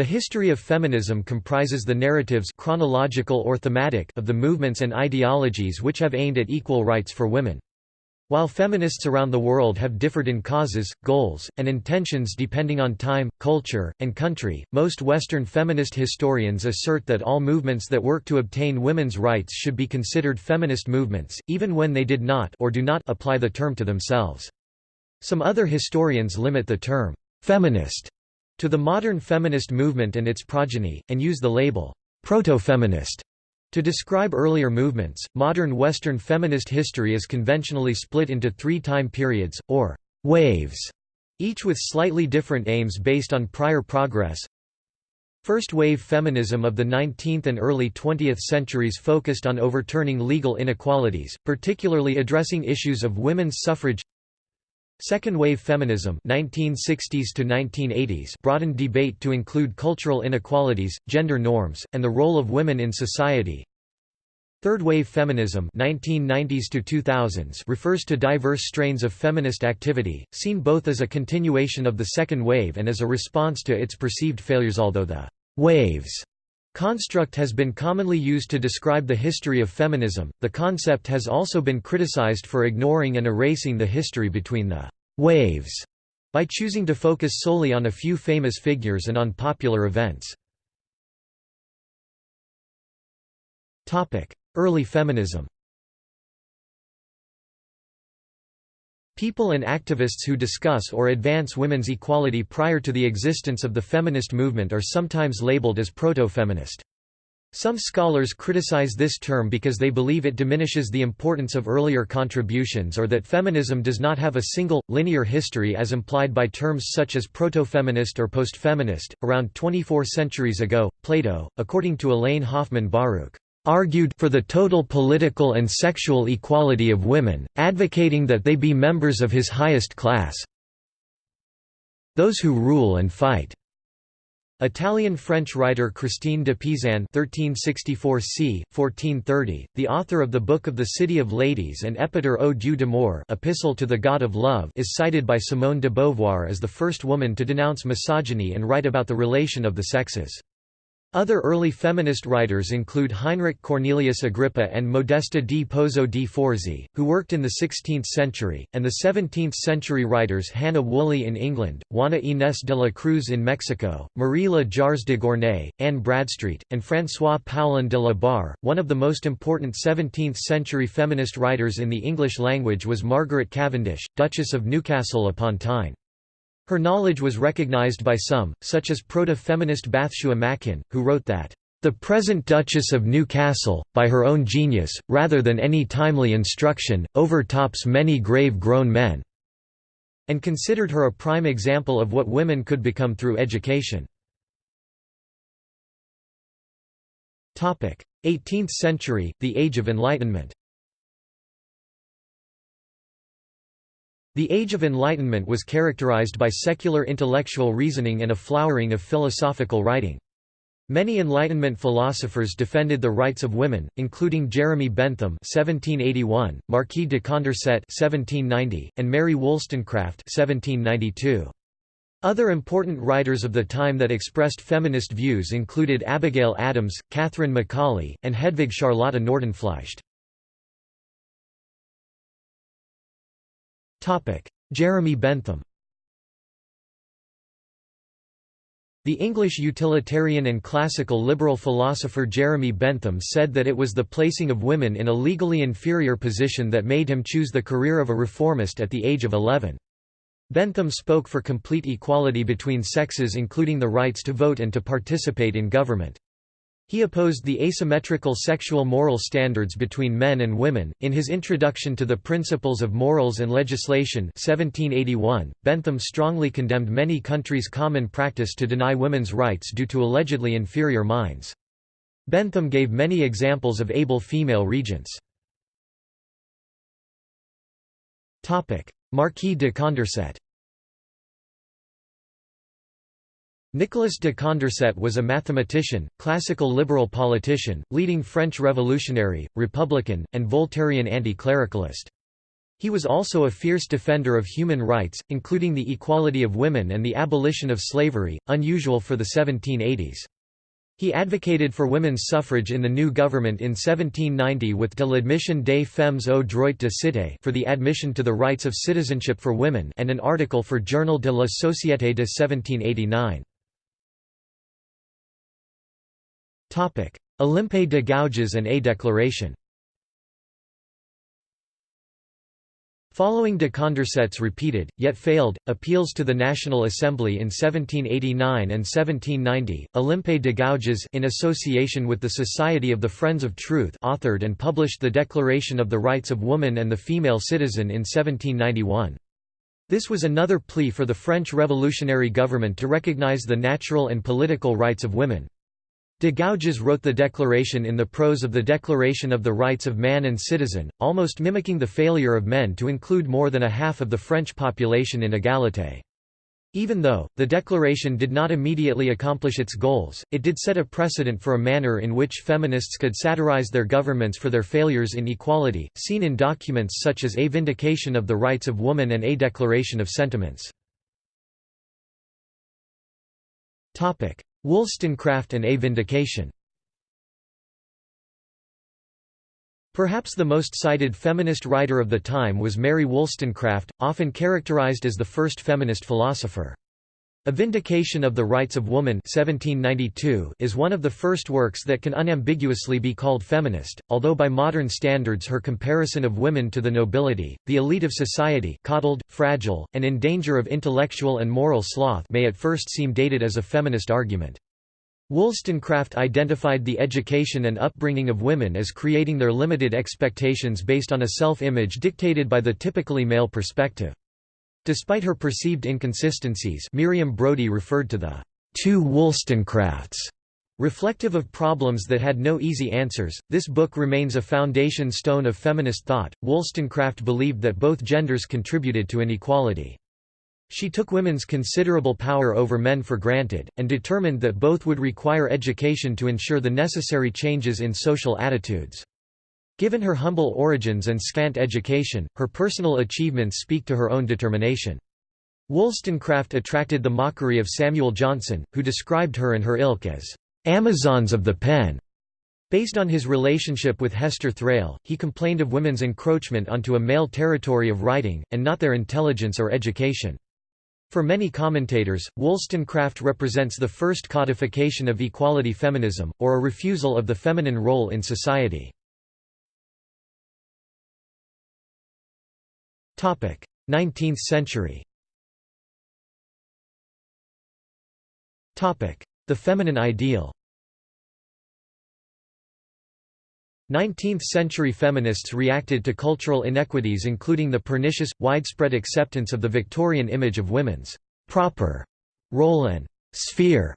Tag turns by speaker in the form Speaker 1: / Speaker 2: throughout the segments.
Speaker 1: The history of feminism comprises the narratives chronological or thematic of the movements and ideologies which have aimed at equal rights for women. While feminists around the world have differed in causes, goals, and intentions depending on time, culture, and country, most Western feminist historians assert that all movements that work to obtain women's rights should be considered feminist movements, even when they did not or do not apply the term to themselves. Some other historians limit the term «feminist» to the modern feminist movement and its progeny, and use the label proto-feminist to describe earlier movements. Modern Western feminist history is conventionally split into three time periods, or waves, each with slightly different aims based on prior progress. First wave feminism of the 19th and early 20th centuries focused on overturning legal inequalities, particularly addressing issues of women's suffrage Second-wave feminism 1960s to 1980s broadened debate to include cultural inequalities, gender norms, and the role of women in society. Third-wave feminism 1990s to 2000s refers to diverse strains of feminist activity, seen both as a continuation of the second wave and as a response to its perceived failures although the «waves» construct has been commonly used to describe the history of feminism, the concept has also been criticized for ignoring and erasing the history between the «waves» by choosing to focus solely on a few famous figures and on popular events. Early feminism People and activists who discuss or advance women's equality prior to the existence of the feminist movement are sometimes labeled as proto-feminist. Some scholars criticize this term because they believe it diminishes the importance of earlier contributions or that feminism does not have a single, linear history as implied by terms such as proto-feminist or post-feminist. Around 24 centuries ago, Plato, according to Elaine Hoffman Baruch, argued for the total political and sexual equality of women, advocating that they be members of his highest class those who rule and fight. Italian-French writer Christine de Pizan (1364–1430), the author of the Book of the City of Ladies and Epître au Dieu d'amour (Epistle to the God of Love), is cited by Simone de Beauvoir as the first woman to denounce misogyny and write about the relation of the sexes. Other early feminist writers include Heinrich Cornelius Agrippa and Modesta di Pozzo di Forzi, who worked in the 16th century, and the 17th-century writers Hannah Woolley in England, Juana Inés de la Cruz in Mexico, Marie Le Jars de Gournay, Anne Bradstreet, and François Poullain de la Barre. One of the most important 17th-century feminist writers in the English language was Margaret Cavendish, Duchess of Newcastle upon Tyne. Her knowledge was recognized by some, such as proto-feminist Bathsheba Machin, who wrote that, "...the present Duchess of Newcastle, by her own genius, rather than any timely instruction, overtops many grave-grown men," and considered her a prime example of what women could become through education. 18th century, the Age of Enlightenment The Age of Enlightenment was characterized by secular intellectual reasoning and a flowering of philosophical writing. Many Enlightenment philosophers defended the rights of women, including Jeremy Bentham (1781), Marquis de Condorcet (1790), and Mary Wollstonecraft (1792). Other important writers of the time that expressed feminist views included Abigail Adams, Catherine Macaulay, and Hedvig Charlotte Nordenflycht. Jeremy Bentham The English utilitarian and classical liberal philosopher Jeremy Bentham said that it was the placing of women in a legally inferior position that made him choose the career of a reformist at the age of 11. Bentham spoke for complete equality between sexes including the rights to vote and to participate in government. He opposed the asymmetrical sexual moral standards between men and women. In his introduction to the Principles of Morals and Legislation 1781, Bentham strongly condemned many countries' common practice to deny women's rights due to allegedly inferior minds. Bentham gave many examples of able female regents. Topic: Marquis de Condorcet Nicolas de Condorcet was a mathematician, classical liberal politician, leading French revolutionary, republican, and Voltairian anti-clericalist. He was also a fierce defender of human rights, including the equality of women and the abolition of slavery, unusual for the 1780s. He advocated for women's suffrage in the new government in 1790 with De l'admission des femmes au droit de cité for the admission to the rights of citizenship for women and an article for Journal de la Société de 1789. Olympe de Gouges and A Declaration Following de Condorcet's repeated, yet failed, appeals to the National Assembly in 1789 and 1790, Olympe de Gouges in association with the Society of the Friends of Truth authored and published the Declaration of the Rights of Woman and the Female Citizen in 1791. This was another plea for the French revolutionary government to recognize the natural and political rights of women. De Gouges wrote the declaration in the prose of the Declaration of the Rights of Man and Citizen, almost mimicking the failure of men to include more than a half of the French population in égalité. Even though, the declaration did not immediately accomplish its goals, it did set a precedent for a manner in which feminists could satirize their governments for their failures in equality, seen in documents such as A Vindication of the Rights of Woman and A Declaration of Sentiments. Wollstonecraft and A Vindication Perhaps the most cited feminist writer of the time was Mary Wollstonecraft, often characterized as the first feminist philosopher. A Vindication of the Rights of Woman 1792 is one of the first works that can unambiguously be called feminist, although by modern standards her comparison of women to the nobility, the elite of society coddled, fragile, and in danger of intellectual and moral sloth may at first seem dated as a feminist argument. Wollstonecraft identified the education and upbringing of women as creating their limited expectations based on a self-image dictated by the typically male perspective. Despite her perceived inconsistencies Miriam Brody referred to the two Wollstonecrafts Reflective of problems that had no easy answers, this book remains a foundation stone of feminist thought. Wollstonecraft believed that both genders contributed to inequality. She took women's considerable power over men for granted, and determined that both would require education to ensure the necessary changes in social attitudes. Given her humble origins and scant education, her personal achievements speak to her own determination. Wollstonecraft attracted the mockery of Samuel Johnson, who described her and her ilk as Amazons of the pen. Based on his relationship with Hester Thrale, he complained of women's encroachment onto a male territory of writing, and not their intelligence or education. For many commentators, Wollstonecraft represents the first codification of equality feminism, or a refusal of the feminine role in society. 19th century. The feminine ideal. 19th-century feminists reacted to cultural inequities including the pernicious, widespread acceptance of the Victorian image of women's «proper» role and «sphere».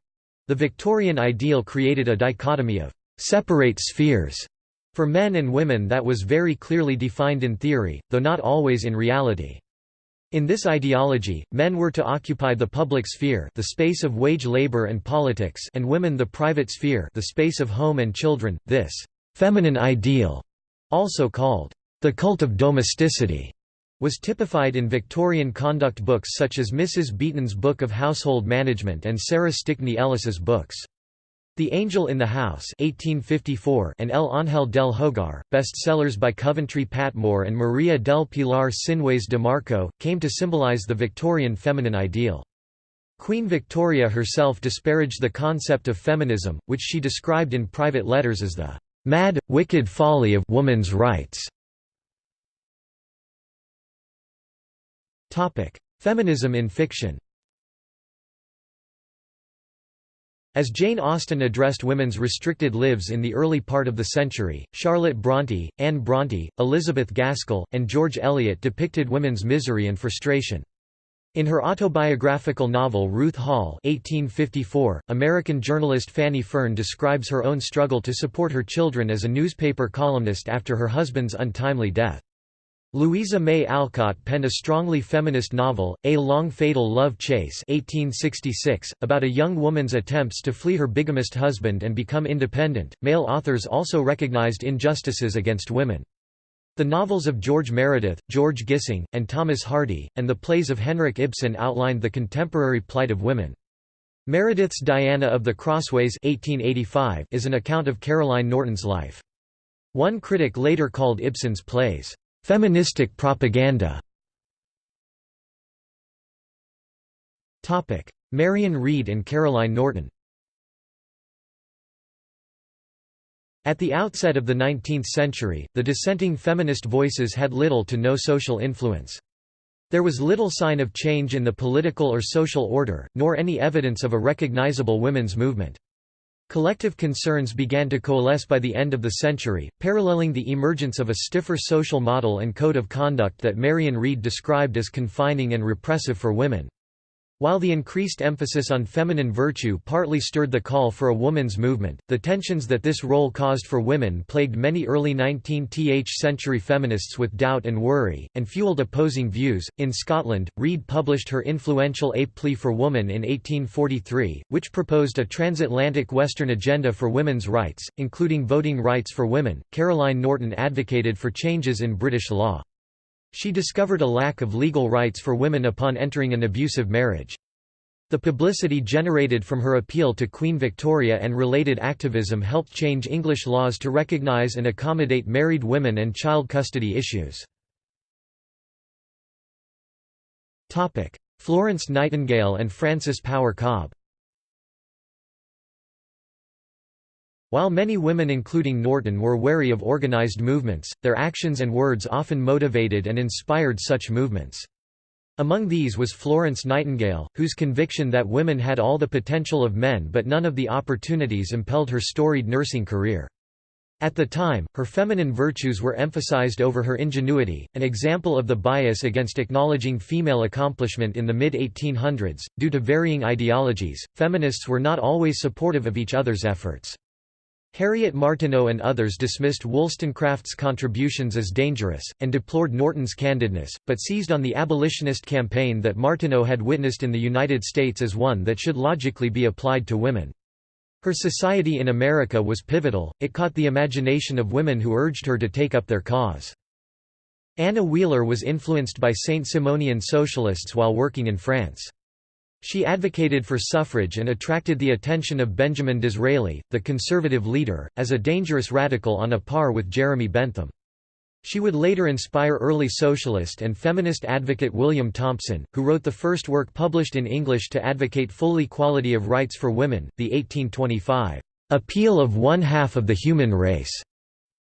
Speaker 1: The Victorian ideal created a dichotomy of «separate spheres» For men and women that was very clearly defined in theory, though not always in reality. In this ideology, men were to occupy the public sphere the space of wage labor and politics and women the private sphere the space of home and children. This «feminine ideal», also called «the cult of domesticity», was typified in Victorian conduct books such as Mrs. Beeton's Book of Household Management and Sarah Stickney Ellis's books. The Angel in the House 1854 and El Ángel del Hogar, bestsellers by Coventry Patmore and Maria del Pilar Sinués de Marco, came to symbolize the Victorian feminine ideal. Queen Victoria herself disparaged the concept of feminism, which she described in private letters as the "...mad, wicked folly of woman's rights." Feminism in fiction As Jane Austen addressed women's restricted lives in the early part of the century, Charlotte Brontë, Anne Brontë, Elizabeth Gaskell, and George Eliot depicted women's misery and frustration. In her autobiographical novel Ruth Hall 1854, American journalist Fanny Fern describes her own struggle to support her children as a newspaper columnist after her husband's untimely death. Louisa May Alcott penned a strongly feminist novel, A Long Fatal Love Chase 1866, about a young woman's attempts to flee her bigamist husband and become independent. Male authors also recognized injustices against women. The novels of George Meredith, George Gissing, and Thomas Hardy, and the plays of Henrik Ibsen outlined the contemporary plight of women. Meredith's Diana of the Crossways 1885 is an account of Caroline Norton's life. One critic later called Ibsen's plays, "...feministic propaganda". Marion Reid and Caroline Norton At the outset of the 19th century, the dissenting feminist voices had little to no social influence. There was little sign of change in the political or social order, nor any evidence of a recognizable women's movement. Collective concerns began to coalesce by the end of the century, paralleling the emergence of a stiffer social model and code of conduct that Marion Reid described as confining and repressive for women. While the increased emphasis on feminine virtue partly stirred the call for a woman's movement, the tensions that this role caused for women plagued many early 19th century feminists with doubt and worry, and fueled opposing views. In Scotland, Reid published her influential A Plea for Woman in 1843, which proposed a transatlantic Western agenda for women's rights, including voting rights for women. Caroline Norton advocated for changes in British law. She discovered a lack of legal rights for women upon entering an abusive marriage. The publicity generated from her appeal to Queen Victoria and related activism helped change English laws to recognise and accommodate married women and child custody issues. Florence Nightingale and Frances Power Cobbe While many women including Norton were wary of organized movements, their actions and words often motivated and inspired such movements. Among these was Florence Nightingale, whose conviction that women had all the potential of men but none of the opportunities impelled her storied nursing career. At the time, her feminine virtues were emphasized over her ingenuity, an example of the bias against acknowledging female accomplishment in the mid-1800s. Due to varying ideologies, feminists were not always supportive of each other's efforts. Harriet Martineau and others dismissed Wollstonecraft's contributions as dangerous, and deplored Norton's candidness, but seized on the abolitionist campaign that Martineau had witnessed in the United States as one that should logically be applied to women. Her Society in America was pivotal, it caught the imagination of women who urged her to take up their cause. Anna Wheeler was influenced by Saint Simonian socialists while working in France. She advocated for suffrage and attracted the attention of Benjamin Disraeli, the conservative leader, as a dangerous radical on a par with Jeremy Bentham. She would later inspire early socialist and feminist advocate William Thompson, who wrote the first work published in English to advocate full equality of rights for women, the 1825 "'Appeal of One Half of the Human Race'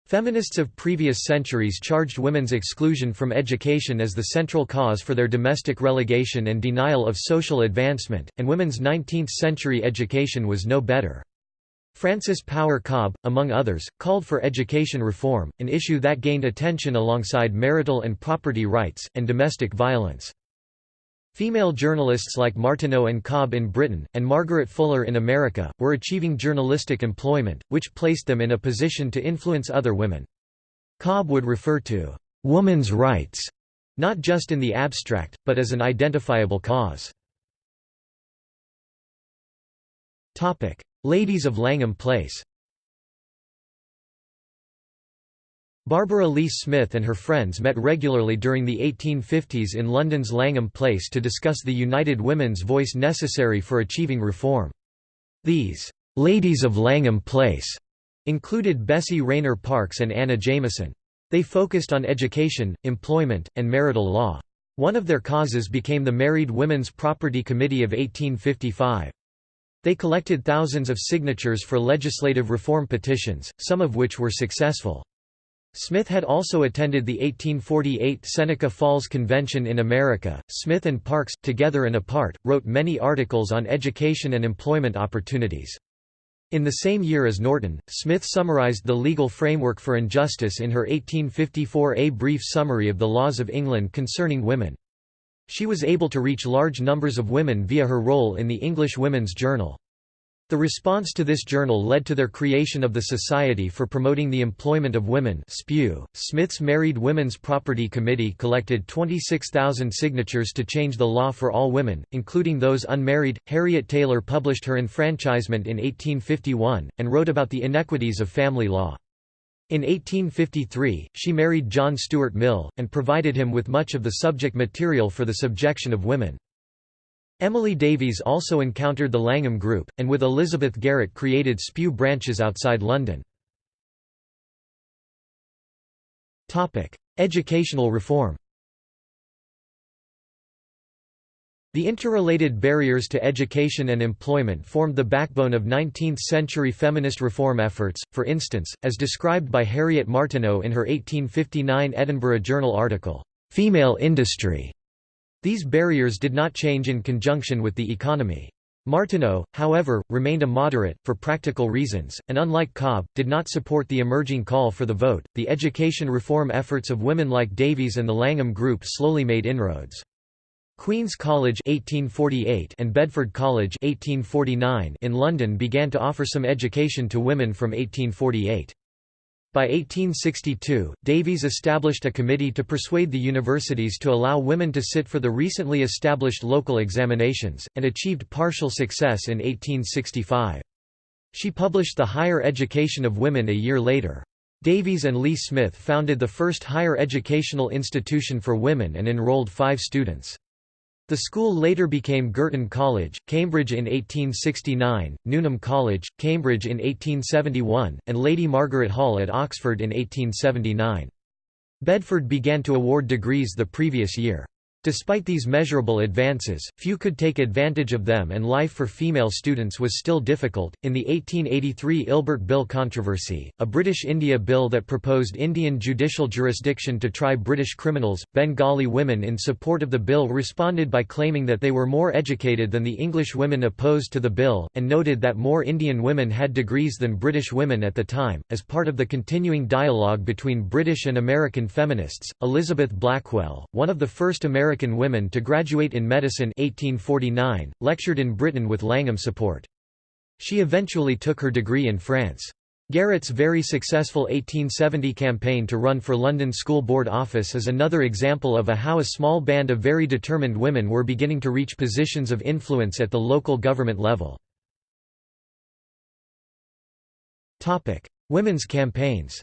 Speaker 1: Feminists of previous centuries charged women's exclusion from education as the central cause for their domestic relegation and denial of social advancement, and women's 19th-century education was no better. Frances Power Cobbe, among others, called for education reform, an issue that gained attention alongside marital and property rights, and domestic violence. Female journalists like Martineau and Cobbe in Britain, and Margaret Fuller in America, were achieving journalistic employment, which placed them in a position to influence other women. Cobbe would refer to «woman's rights» not just in the abstract, but as an identifiable cause. Ladies of Langham Place Barbara Leigh Smith and her friends met regularly during the 1850s in London's Langham Place to discuss the united women's voice necessary for achieving reform. These «ladies of Langham Place» included Bessie Rayner Parkes and Anna Jameson. They focused on education, employment, and marital law. One of their causes became the Married Women's Property Committee of 1855. They collected thousands of signatures for legislative reform petitions, some of which were successful. Smith had also attended the 1848 Seneca Falls Convention in America. Smith and Parkes, together and apart, wrote many articles on education and employment opportunities. In the same year as Norton, Smith summarized the legal framework for injustice in her 1854 A brief summary of the laws of England concerning women. She was able to reach large numbers of women via her role in the English Women's Journal. The response to this journal led to their creation of the Society for Promoting the Employment of Women SPEW. Smith's Married Women's Property Committee collected 26,000 signatures to change the law for all women, including those unmarried. Harriet Taylor published her enfranchisement in 1851, and wrote about the inequities of family law. In 1853, she married John Stuart Mill, and provided him with much of the subject material for the subjection of women. Emily Davies also encountered the Langham Group, and with Elizabeth Garrett created SPEW branches outside London. Educational reform The interrelated barriers to education and employment formed the backbone of 19th-century feminist reform efforts, for instance, as described by Harriet Martineau in her 1859 Edinburgh Journal article, "'Female Industry' These barriers did not change in conjunction with the economy. Martineau, however, remained a moderate, for practical reasons, and unlike Cobbe, did not support the emerging call for the vote. The education reform efforts of women like Davies and the Langham Group slowly made inroads. Queen's College 1848 and Bedford College 1849 in London began to offer some education to women from 1848. By 1862, Davies established a committee to persuade the universities to allow women to sit for the recently established local examinations, and achieved partial success in 1865. She published The Higher Education of Women a year later. Davies and Leigh Smith founded the first higher educational institution for women and enrolled five students. The school later became Girton College, Cambridge in 1869, Newnham College, Cambridge in 1871, and Lady Margaret Hall at Oxford in 1879. Bedford began to award degrees the previous year. Despite these measurable advances, few could take advantage of them and life for female students was still difficult. In the 1883 Ilbert Bill controversy, a British India bill that proposed Indian judicial jurisdiction to try British criminals, Bengali women in support of the bill responded by claiming that they were more educated than the English women opposed to the bill, and noted that more Indian women had degrees than British women at the time. As part of the continuing dialogue between British and American feminists, Elizabeth Blackwell, one of the first American American women to graduate in medicine 1849, lectured in Britain with Langham support. She eventually took her degree in France. Garrett's very successful 1870 campaign to run for London School Board office is another example of a how a small band of very determined women were beginning to reach positions of influence at the local government level. Women's campaigns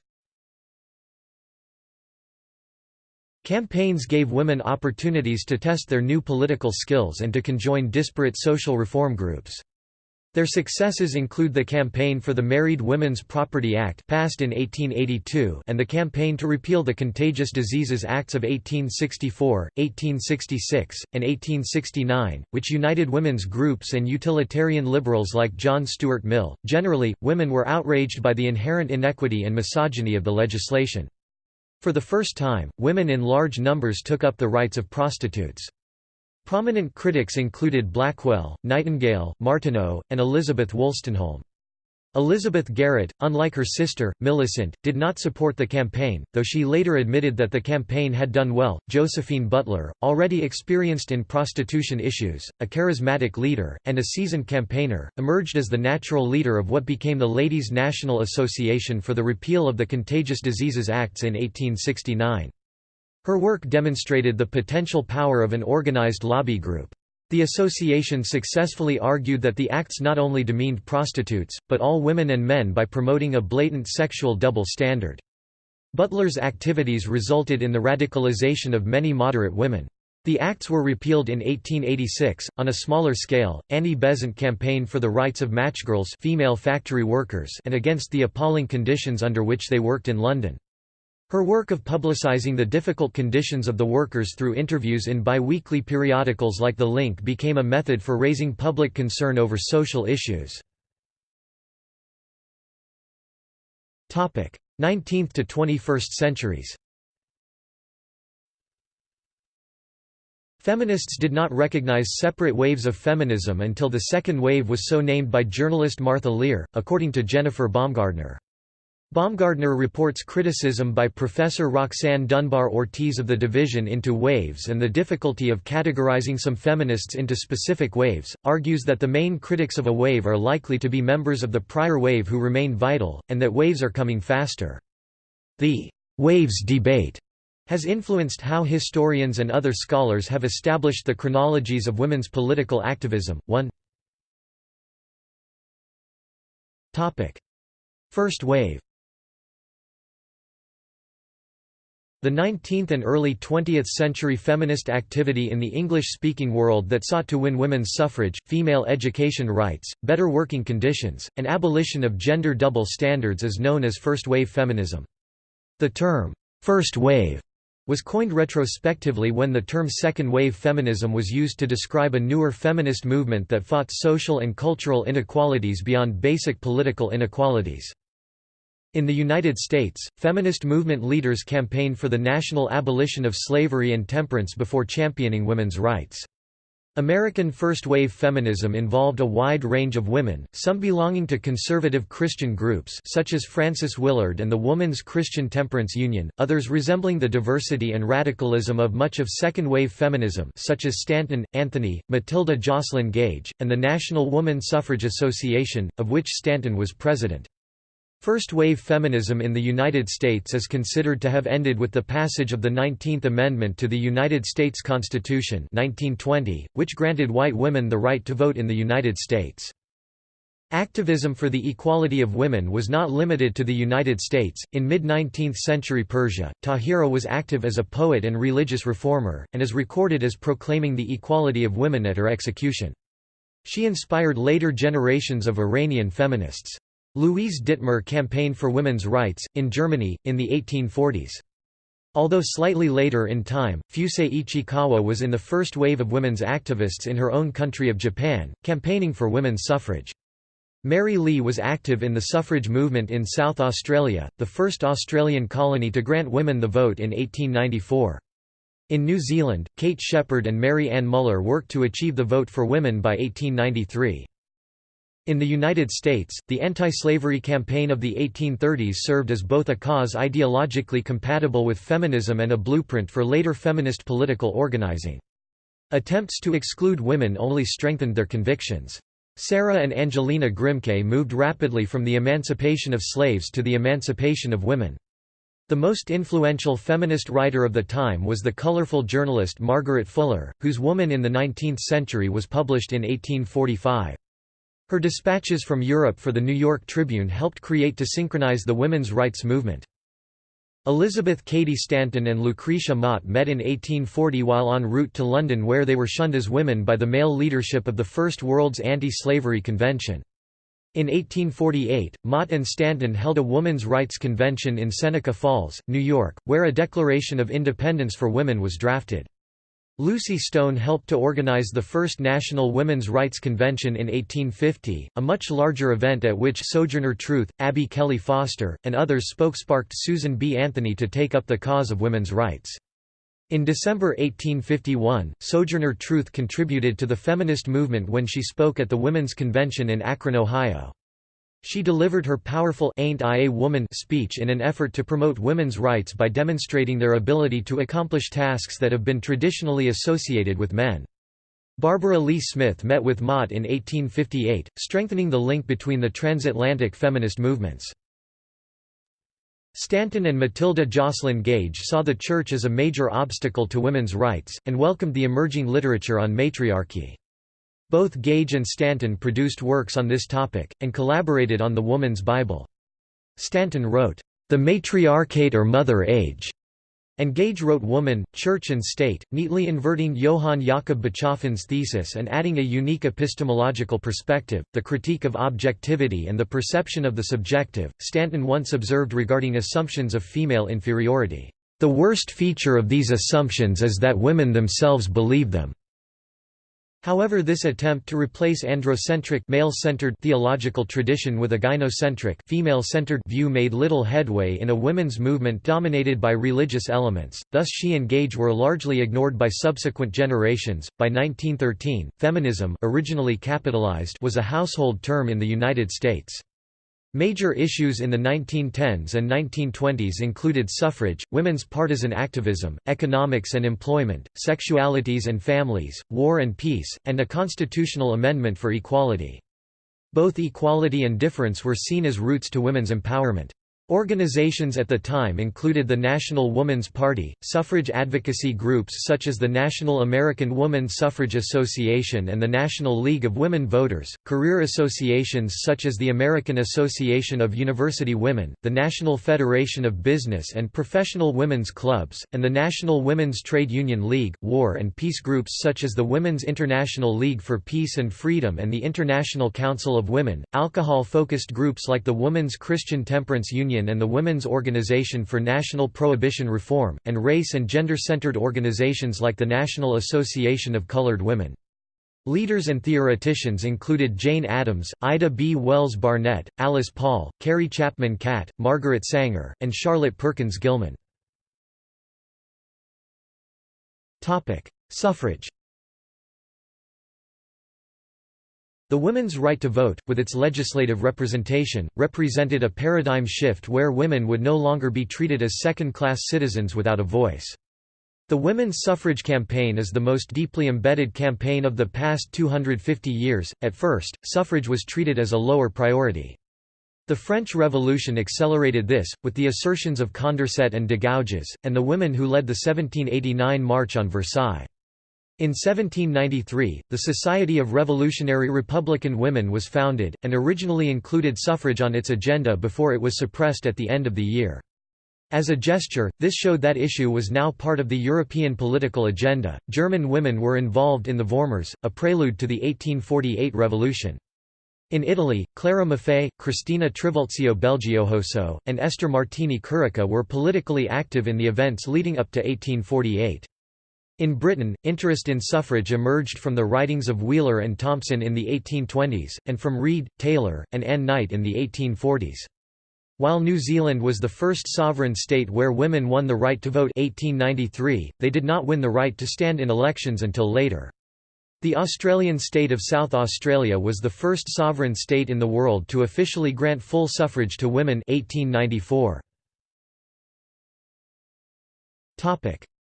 Speaker 1: Campaigns gave women opportunities to test their new political skills and to conjoin disparate social reform groups. Their successes include the Campaign for the Married Women's Property Act passed in 1882 and the campaign to repeal the Contagious Diseases Acts of 1864, 1866, and 1869, which united women's groups and utilitarian liberals like John Stuart Mill. Generally, women were outraged by the inherent inequity and misogyny of the legislation. For the first time, women in large numbers took up the rights of prostitutes. Prominent critics included Blackwell, Nightingale, Martineau, and Elizabeth Wolstenholme. Elizabeth Garrett, unlike her sister, Millicent, did not support the campaign, though she later admitted that the campaign had done well. Josephine Butler, already experienced in prostitution issues, a charismatic leader, and a seasoned campaigner, emerged as the natural leader of what became the Ladies' National Association for the repeal of the Contagious Diseases Acts in 1869. Her work demonstrated the potential power of an organized lobby group. The association successfully argued that the acts not only demeaned prostitutes, but all women and men by promoting a blatant sexual double standard. Butler's activities resulted in the radicalization of many moderate women. The acts were repealed in 1886. On a smaller scale, Annie Besant campaigned for the rights of matchgirls female factory workers and against the appalling conditions under which they worked in London. Her work of publicizing the difficult conditions of the workers through interviews in bi-weekly periodicals like The Link became a method for raising public concern over social issues. 19th to 21st centuries Feminists did not recognize separate waves of feminism until the second wave was so named by journalist Martha Lear, according to Jennifer Baumgardner. Baumgardner reports criticism by Professor Roxanne Dunbar Ortiz of the division into waves and the difficulty of categorizing some feminists into specific waves, argues that the main critics of a wave are likely to be members of the prior wave who remain vital, and that waves are coming faster. The waves debate has influenced how historians and other scholars have established the chronologies of women's political activism. 1 First wave The 19th and early 20th century feminist activity in the English-speaking world that sought to win women's suffrage, female education rights, better working conditions, and abolition of gender double standards is known as first-wave feminism. The term, first wave, was coined retrospectively when the term second-wave feminism was used to describe a newer feminist movement that fought social and cultural inequalities beyond basic political inequalities. In the United States, feminist movement leaders campaigned for the national abolition of slavery and temperance before championing women's rights. American first-wave feminism involved a wide range of women, some belonging to conservative Christian groups such as Frances Willard and the Woman's Christian Temperance Union, others resembling the diversity and radicalism of much of second-wave feminism such as Stanton, Anthony, Matilda Joslyn Gage, and the National Woman Suffrage Association, of which Stanton was president. First-wave feminism in the United States is considered to have ended with the passage of the 19th Amendment to the United States Constitution 1920, which granted white women the right to vote in the United States. Activism for the equality of women was not limited to the United States. In mid 19th century Persia, Tahira was active as a poet and religious reformer, and is recorded as proclaiming the equality of women at her execution. She inspired later generations of Iranian feminists. Louise Dittmar campaigned for women's rights, in Germany, in the 1840s. Although slightly later in time, Fusae Ichikawa was in the first wave of women's activists in her own country of Japan, campaigning for women's suffrage. Mary Lee was active in the suffrage movement in South Australia, the first Australian colony to grant women the vote in 1894. In New Zealand, Kate Sheppard and Mary Ann Muller worked to achieve the vote for women by 1893. In the United States, the anti-slavery campaign of the 1830s served as both a cause ideologically compatible with feminism and a blueprint for later feminist political organizing. Attempts to exclude women only strengthened their convictions. Sarah and Angelina Grimke moved rapidly from the emancipation of slaves to the emancipation of women. The most influential feminist writer of the time was the colorful journalist Margaret Fuller, whose Woman in the Nineteenth Century was published in 1845. Her dispatches from Europe for the New York Tribune helped create to synchronize the women's rights movement. Elizabeth Cady Stanton and Lucretia Mott met in 1840 while en route to London where they were shunned as women by the male leadership of the First World's Anti-Slavery Convention. In 1848, Mott and Stanton held a women's rights convention in Seneca Falls, New York, where a Declaration of Independence for Women was drafted. Lucy Stone helped to organize the first National Women's Rights Convention in 1850, a much larger event at which Sojourner Truth, Abby Kelley Foster, and others spoke sparked Susan B. Anthony to take up the cause of women's rights. In December 1851, Sojourner Truth contributed to the feminist movement when she spoke at the Women's Convention in Akron, Ohio. She delivered her powerful Ain't I a Woman speech in an effort to promote women's rights by demonstrating their ability to accomplish tasks that have been traditionally associated with men. Barbara Leigh Smith met with Mott in 1858, strengthening the link between the transatlantic feminist movements. Stanton and Matilda Joslyn Gage saw the Church as a major obstacle to women's rights, and welcomed the emerging literature on matriarchy. Both Gage and Stanton produced works on this topic, and collaborated on the Woman's Bible. Stanton wrote, The Matriarchate or Mother Age, and Gage wrote Woman, Church and State, neatly inverting Johann Jakob Bachofen's thesis and adding a unique epistemological perspective, the critique of objectivity and the perception of the subjective. Stanton once observed regarding assumptions of female inferiority, The worst feature of these assumptions is that women themselves believe them. However this attempt to replace androcentric male-centered theological tradition with a gynocentric female-centered view made little headway in a women's movement dominated by religious elements, thus she and Gage were largely ignored by subsequent generations. By 1913, feminism originally capitalized was a household term in the United States. Major issues in the 1910s and 1920s included suffrage, women's partisan activism, economics and employment, sexualities and families, war and peace, and a constitutional amendment for equality. Both equality and difference were seen as roots to women's empowerment. Organizations at the time included the National Woman's Party, suffrage advocacy groups such as the National American Woman Suffrage Association and the National League of Women Voters, career associations such as the American Association of University Women, the National Federation of Business and Professional Women's Clubs, and the National Women's Trade Union League, war and peace groups such as the Women's International League for Peace and Freedom and the International Council of Women, alcohol-focused groups like the Women's Christian Temperance Union Union and the Women's Organization for National Prohibition Reform, and race and gender-centered organizations like the National Association of Colored Women. Leaders and theoreticians included Jane Addams, Ida B. Wells Barnett, Alice Paul, Carrie Chapman Catt, Margaret Sanger, and Charlotte Perkins Gilman. Suffrage The women's right to vote, with its legislative representation, represented a paradigm shift where women would no longer be treated as second-class citizens without a voice. The women's suffrage campaign is the most deeply embedded campaign of the past 250 years. At first, suffrage was treated as a lower priority. The French Revolution accelerated this, with the assertions of Condorcet and de Gouges, and the women who led the 1789 March on Versailles. In 1793, the Society of Revolutionary Republican Women was founded, and originally included suffrage on its agenda before it was suppressed at the end of the year. As a gesture, this showed that issue was now part of the European political agenda. German women were involved in the Vormärz, a prelude to the 1848 revolution. In Italy, Clara Maffei, Cristina Trivulzio Belgiojoso, and Esther Martini Curica were politically active in the events leading up to 1848. In Britain, interest in suffrage emerged from the writings of Wheeler and Thompson in the 1820s, and from Reid, Taylor, and Ann Knight in the 1840s. While New Zealand was the first sovereign state where women won the right to vote 1893, they did not win the right to stand in elections until later. The Australian state of South Australia was the first sovereign state in the world to officially grant full suffrage to women 1894.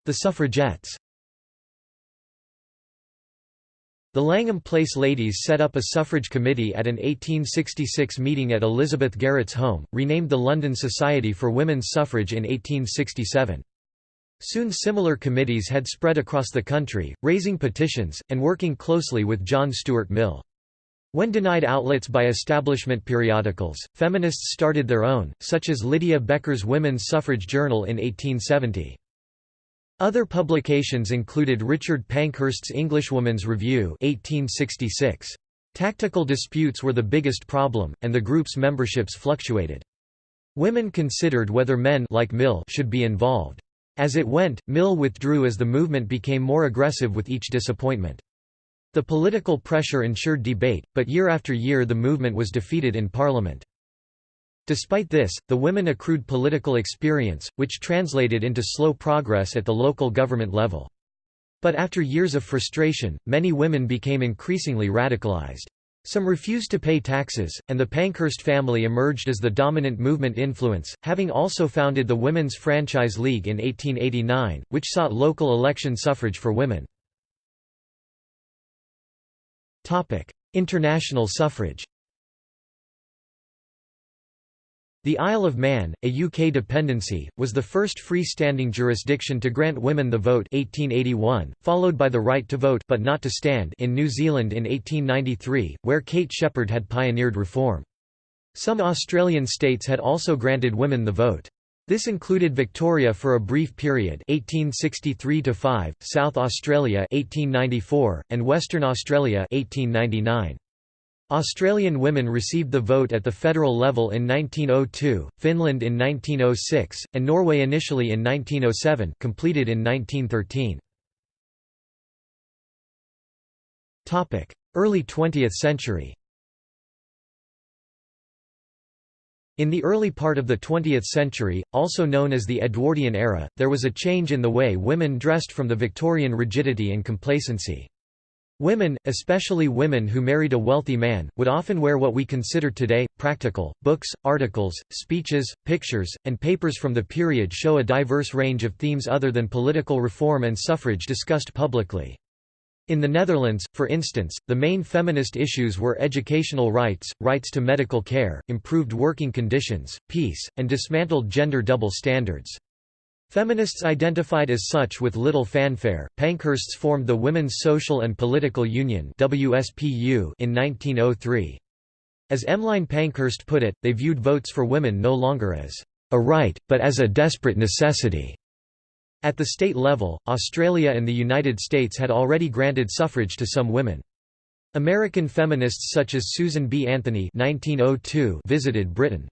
Speaker 1: The suffragettes The Langham Place ladies set up a suffrage committee at an 1866 meeting at Elizabeth Garrett's home, renamed the London Society for Women's Suffrage in 1867. Soon similar committees had spread across the country, raising petitions, and working closely with John Stuart Mill. When denied outlets by establishment periodicals, feminists started their own, such as Lydia Becker's Women's Suffrage Journal in 1870. Other publications included Richard Pankhurst's Englishwoman's Review 1866. Tactical disputes were the biggest problem, and the group's memberships fluctuated. Women considered whether men like Mill should be involved. As it went, Mill withdrew as the movement became more aggressive with each disappointment. The political pressure ensured debate, but year after year the movement was defeated in Parliament. Despite this, the women accrued political experience, which translated into slow progress at the local government level. But after years of frustration, many women became increasingly radicalized. Some refused to pay taxes, and the Pankhurst family emerged as the dominant movement influence, having also founded the Women's Franchise League in 1889, which sought local election suffrage for women. International suffrage The Isle of Man, a UK dependency, was the first free-standing jurisdiction to grant women the vote 1881, followed by the right to vote but not to stand in New Zealand in 1893, where Kate Sheppard had pioneered reform. Some Australian states had also granted women the vote. This included Victoria for a brief period 1863 South Australia 1894, and Western Australia 1899. Australian women received the vote at the federal level in 1902, Finland in 1906, and Norway initially in 1907 completed in 1913. Early 20th century In the early part of the 20th century, also known as the Edwardian era, there was a change in the way women dressed from the Victorian rigidity and complacency. Women, especially women who married a wealthy man, would often wear what we consider today, practical. Books, articles, speeches, pictures, and papers from the period show a diverse range of themes other than political reform and suffrage discussed publicly. In the Netherlands, for instance, the main feminist issues were educational rights, rights to medical care, improved working conditions, peace, and dismantled gender double standards. Feminists identified as such with little fanfare, Pankhursts formed the Women's Social and Political Union WSPU in 1903. As Emmeline Pankhurst put it, they viewed votes for women no longer as a right, but as a desperate necessity. At the state level, Australia and the United States had already granted suffrage to some women. American feminists such as Susan B. Anthony 1902 visited Britain.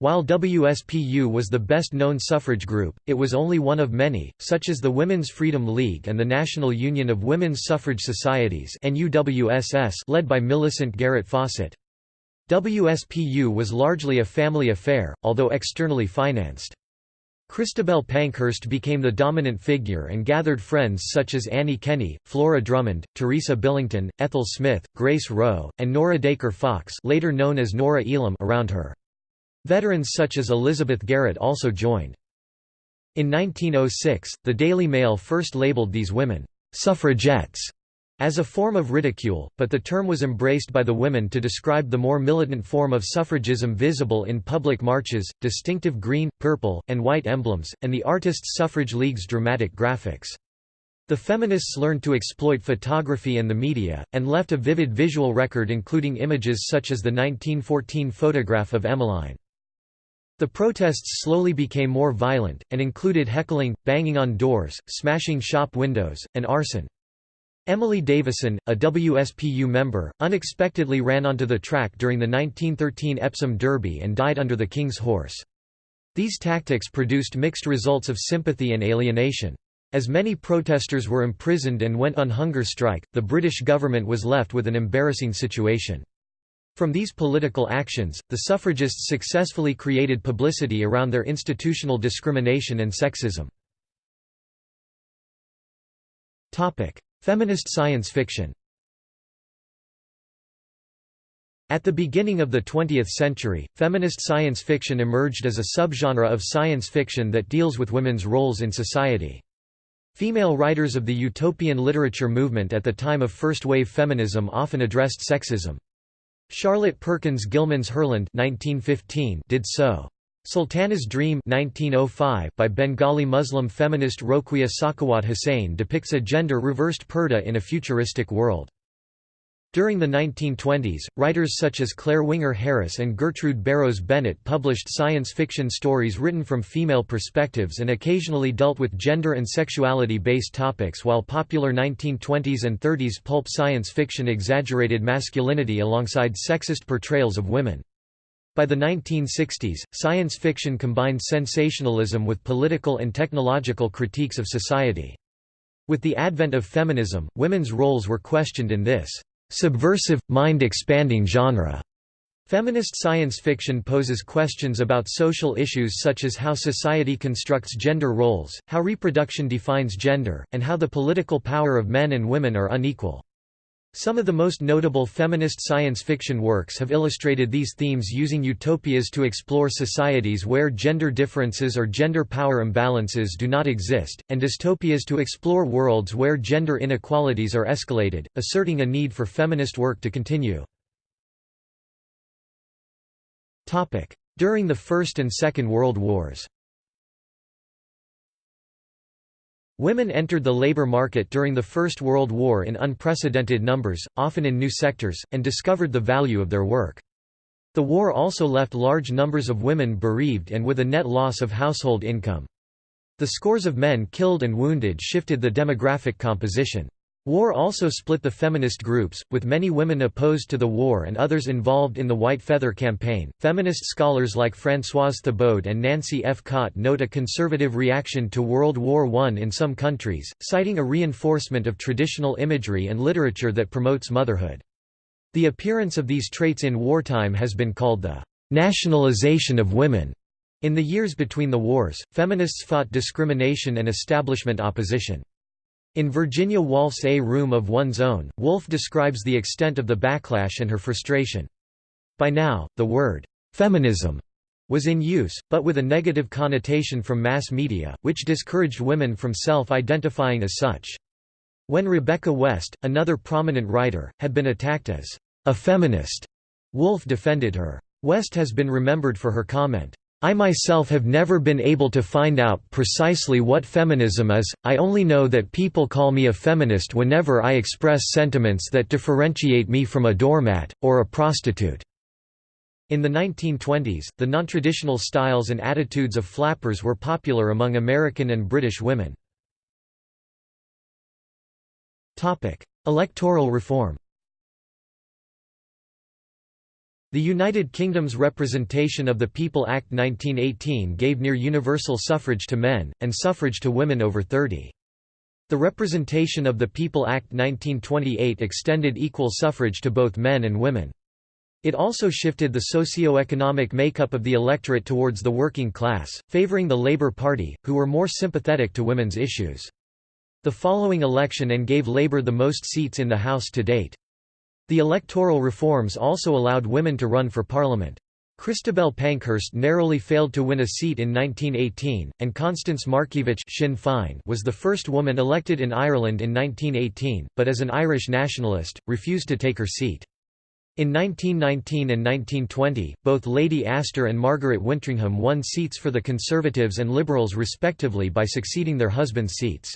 Speaker 1: While WSPU was the best-known suffrage group, it was only one of many, such as the Women's Freedom League and the National Union of Women's Suffrage Societies led by Millicent Garrett Fawcett. WSPU was largely a family affair, although externally financed. Christabel Pankhurst became the dominant figure and gathered friends such as Annie Kenney, Flora Drummond, Teresa Billington, Ethel Smyth, Grace Roe, and Norah Dacre Fox later known as Norah Elam around her. Veterans such as Elizabeth Garrett also joined. In 1906, the Daily Mail first labeled these women, "'suffragettes' as a form of ridicule, but the term was embraced by the women to describe the more militant form of suffragism visible in public marches, distinctive green, purple, and white emblems, and the Artists' Suffrage League's dramatic graphics. The feminists learned to exploit photography and the media, and left a vivid visual record including images such as the 1914 photograph of Emmeline. The protests slowly became more violent, and included heckling, banging on doors, smashing shop windows, and arson. Emily Davison, a WSPU member, unexpectedly ran onto the track during the 1913 Epsom Derby and died under the King's horse. These tactics produced mixed results of sympathy and alienation. As many protesters were imprisoned and went on hunger strike, the British government was left with an embarrassing situation. From these political actions, the suffragists successfully created publicity around their institutional discrimination and sexism. Feminist science fiction At the beginning of the 20th century, feminist science fiction emerged as a subgenre of science fiction that deals with women's roles in society. Female writers of the utopian literature movement at the time of first-wave feminism often addressed sexism. Charlotte Perkins Gilman's Herland 1915 did so. Sultana's Dream 1905 by Bengali Muslim feminist Rokeya Sakhawat Hussain depicts a gender-reversed purdah in a futuristic world. During the 1920s, writers such as Claire Winger Harris and Gertrude Barrows Bennett published science fiction stories written from female perspectives and occasionally dealt with gender and sexuality-based topics while popular 1920s and 30s pulp science fiction exaggerated masculinity alongside sexist portrayals of women. By the 1960s, science fiction combined sensationalism with political and technological critiques of society. With the advent of feminism, women's roles were questioned in this subversive, mind-expanding genre. Feminist science fiction poses questions about social issues such as how society constructs gender roles, how reproduction defines gender, and how the political power of men and women are unequal. Some of the most notable feminist science fiction works have illustrated these themes using utopias to explore societies where gender differences or gender power imbalances do not exist, and dystopias to explore worlds where gender inequalities are escalated, asserting a need for feminist work to continue. During the First and Second World Wars Women entered the labor market during the First World War in unprecedented numbers, often in new sectors, and discovered the value of their work. The war also left large numbers of women bereaved and with a net loss of household income. The scores of men killed and wounded shifted the demographic composition. War also split the feminist groups, with many women opposed to the war and others involved in the White Feather Campaign. Feminist scholars like Françoise Thébaud and Nancy F. Cott note a conservative reaction to World War I in some countries, citing a reinforcement of traditional imagery and literature that promotes motherhood. The appearance of these traits in wartime has been called the nationalization of women. In the years between the wars, feminists fought discrimination and establishment opposition. In Virginia Woolf's A Room of One's Own, Woolf describes the extent of the backlash and her frustration. By now, the word, "'feminism' was in use, but with a negative connotation from mass media, which discouraged women from self-identifying as such. When Rebecca West, another prominent writer, had been attacked as a feminist, Woolf defended her. West has been remembered for her comment, I myself have never been able to find out precisely what feminism is, I only know that people call me a feminist whenever I express sentiments that differentiate me from a doormat, or a prostitute. In the 1920s, the nontraditional styles and attitudes of flappers were popular among American and British women. Electoral reform The United Kingdom's Representation of the People Act 1918 gave near universal suffrage to men, and suffrage to women over 30. The Representation of the People Act 1928 extended equal suffrage to both men and women. It also shifted the socio-economic makeup of the electorate towards the working class, favouring the Labour Party, who were more sympathetic to women's issues the following election and gave Labour the most seats in the House to date. The electoral reforms also allowed women to run for Parliament. Christabel Pankhurst narrowly failed to win a seat in 1918, and Constance Markievicz Sinn Féin was the first woman elected in Ireland in 1918, but as an Irish nationalist, refused to take her seat. In 1919 and 1920, both Lady Astor and Margaret Wintringham won seats for the Conservatives and Liberals respectively by succeeding their husbands' seats.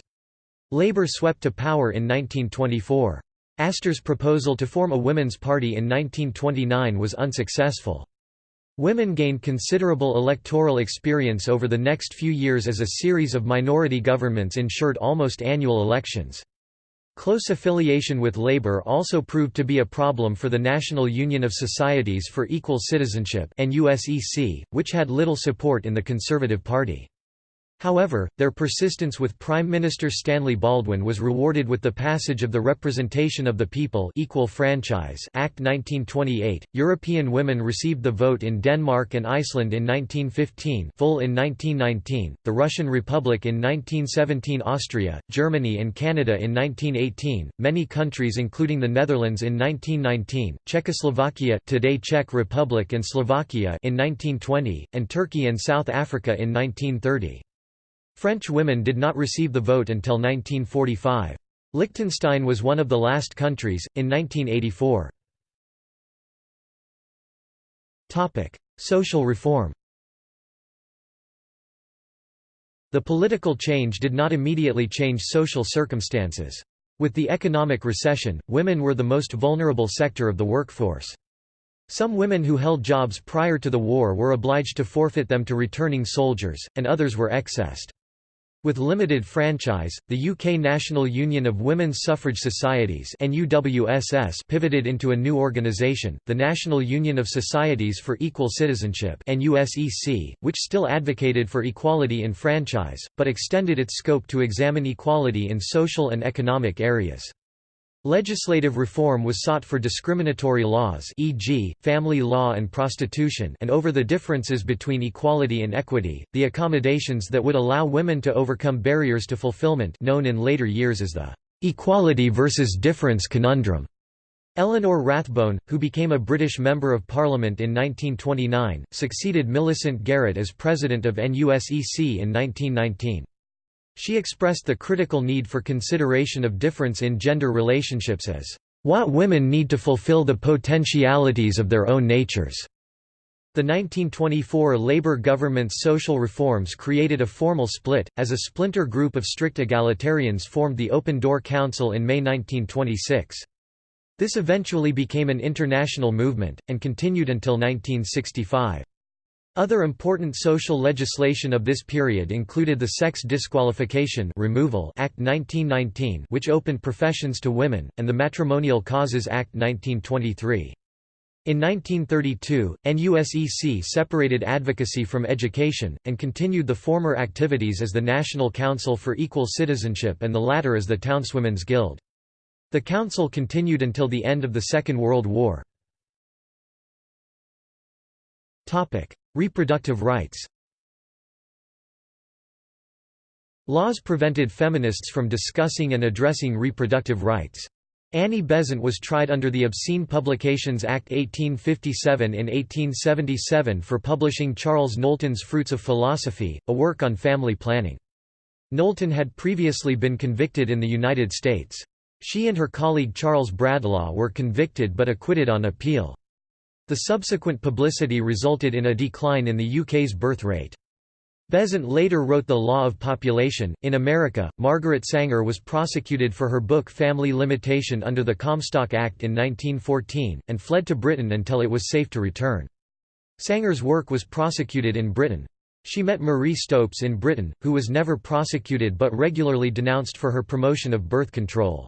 Speaker 1: Labour swept to power in 1924. Astor's proposal to form a women's party in 1929 was unsuccessful. Women gained considerable electoral experience over the next few years as a series of minority governments ensured almost annual elections. Close affiliation with Labour also proved to be a problem for the National Union of Societies for Equal Citizenship NUSEC, which had little support in the Conservative Party. However, their persistence with Prime Minister Stanley Baldwin was rewarded with the passage of the Representation of the People Equal Franchise Act 1928. European women received the vote in Denmark and Iceland in 1915, full in 1919, the Russian Republic in 1917, Austria, Germany and Canada in 1918, many countries including the Netherlands in 1919, Czechoslovakia, today Czech Republic and Slovakia in 1920, and Turkey and South Africa in 1930. French women did not receive the vote until 1945. Liechtenstein was one of the last countries, in 1984. Social reform The political change did not immediately change social circumstances. With the economic recession, women were the most vulnerable sector of the workforce. Some women who held jobs prior to the war were obliged to forfeit them to returning soldiers, and others were excessed. With limited franchise, the UK National Union of Women's Suffrage Societies pivoted into a new organisation, the National Union of Societies for Equal Citizenship which still advocated for equality in franchise, but extended its scope to examine equality in social and economic areas. Legislative reform was sought for discriminatory laws e.g., family law and prostitution and over the differences between equality and equity, the accommodations that would allow women to overcome barriers to fulfillment known in later years as the «equality versus difference conundrum». Eleanor Rathbone, who became a British Member of Parliament in 1929, succeeded Millicent Garrett as President of NUSEC in 1919. She expressed the critical need for consideration of difference in gender relationships as, "...what women need to fulfill the potentialities of their own natures." The 1924 Labour government's social reforms created a formal split, as a splinter group of strict egalitarians formed the Open Door Council in May 1926. This eventually became an international movement, and continued until 1965. Other important social legislation of this period included the Sex Disqualification Removal Act 1919 which opened professions to women, and the Matrimonial Causes Act 1923. In 1932, NUSEC separated advocacy from education, and continued the former activities as the National Council for Equal Citizenship and the latter as the Townswomen's Guild. The council continued until the end of the Second World War. Reproductive rights Laws prevented feminists from discussing and addressing reproductive rights. Annie Besant was tried under the Obscene Publications Act 1857 in 1877 for publishing Charles Knowlton's Fruits of Philosophy, a work on family planning. Knowlton had previously been convicted in the United States. She and her colleague Charles Bradlaugh were convicted but acquitted on appeal. The subsequent publicity resulted in a decline in the UK's birth rate. Besant later wrote The Law of Population. In America, Margaret Sanger was prosecuted for her book Family Limitation under the Comstock Act in 1914, and fled to Britain until it was safe to return. Sanger's work was prosecuted in Britain. She met Marie Stopes in Britain, who was never prosecuted but regularly denounced for her promotion of birth control.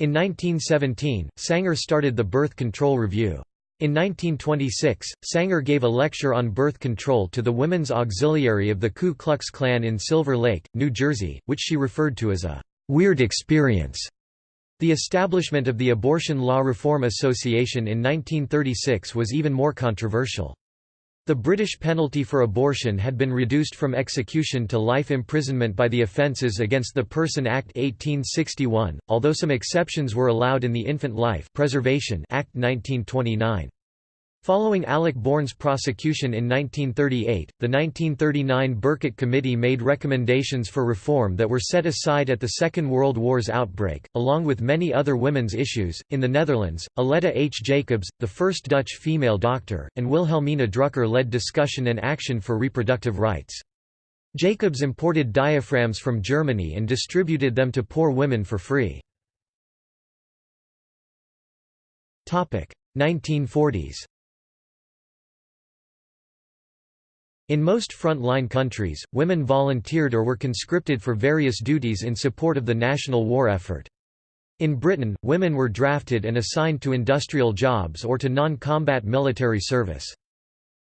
Speaker 1: In 1917, Sanger started the Birth Control Review. In 1926, Sanger gave a lecture on birth control to the Women's Auxiliary of the Ku Klux Klan in Silver Lake, New Jersey, which she referred to as a «weird experience». The establishment of the Abortion Law Reform Association in 1936 was even more controversial. The British penalty for abortion had been reduced from execution to life imprisonment by the Offences Against the Person Act 1861, although some exceptions were allowed in the Infant Life Preservation Act 1929. Following Alec Bourne's prosecution in 1938, the 1939 Birkett Committee made recommendations for reform that were set aside at the Second World War's outbreak, along with many other women's issues. In the Netherlands, Aletta H. Jacobs, the first Dutch female doctor, and Wilhelmina Drucker led discussion and action for reproductive rights. Jacobs imported diaphragms from Germany and distributed them to poor women for free. 1940s In most front-line countries, women volunteered or were conscripted for various duties in support of the national war effort. In Britain, women were drafted and assigned to industrial jobs or to non-combat military service.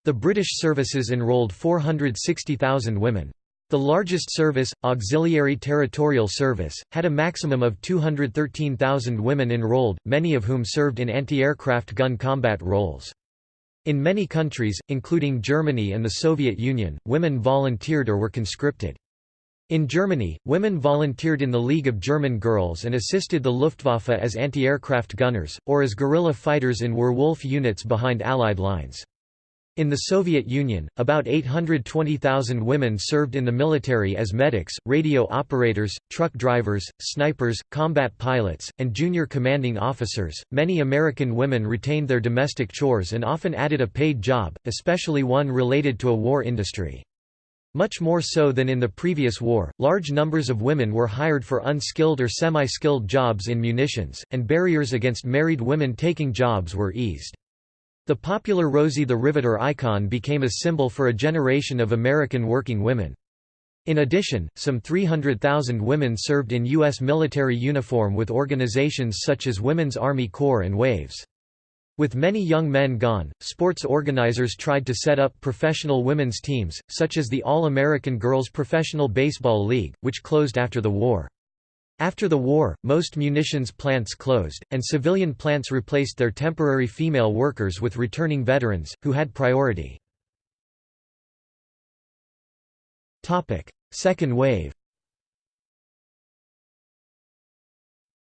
Speaker 1: The British services enrolled 460,000 women. The largest service, Auxiliary Territorial Service, had a maximum of 213,000 women enrolled, many of whom served in anti-aircraft gun combat roles. In many countries, including Germany and the Soviet Union, women volunteered or were conscripted. In Germany, women volunteered in the League of German Girls and assisted the Luftwaffe as anti-aircraft gunners, or as guerrilla fighters in Werwolf units behind Allied lines. In the Soviet Union, about 820,000 women served in the military as medics, radio operators, truck drivers, snipers, combat pilots, and junior commanding officers. Many American women retained their domestic chores and often added a paid job, especially one related to a war industry. Much more so than in the previous war, large numbers of women were hired for unskilled or semi-skilled jobs in munitions, and barriers against married women taking jobs were eased. The popular Rosie the Riveter icon became a symbol for a generation of American working women. In addition, some 300,000 women served in U.S. military uniform with organizations such as Women's Army Corps and WAVES. With many young men gone, sports organizers tried to set up professional women's teams, such as the All-American Girls Professional Baseball League, which closed after the war. After the war, most munitions plants closed, and civilian plants replaced their temporary female workers with returning veterans, who had priority. Second wave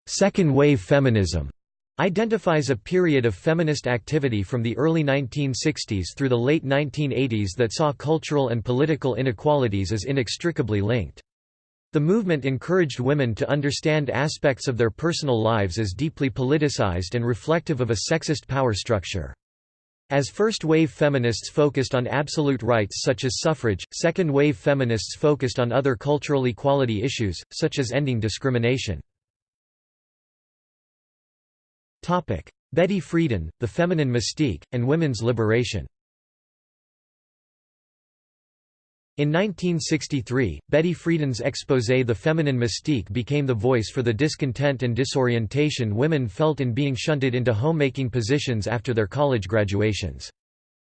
Speaker 1: Second wave feminism identifies a period of feminist activity from the early 1960s through the late 1980s that saw cultural and political inequalities as inextricably linked. The movement encouraged women to understand aspects of their personal lives as deeply politicized and reflective of a sexist power structure. As first-wave feminists focused on absolute rights such as suffrage, second-wave feminists focused on other cultural equality issues, such as ending discrimination. Betty Friedan, The Feminine Mystique, and Women's Liberation In 1963, Betty Friedan's exposé The Feminine Mystique became the voice for the discontent and disorientation women felt in being shunted into homemaking positions after their college graduations.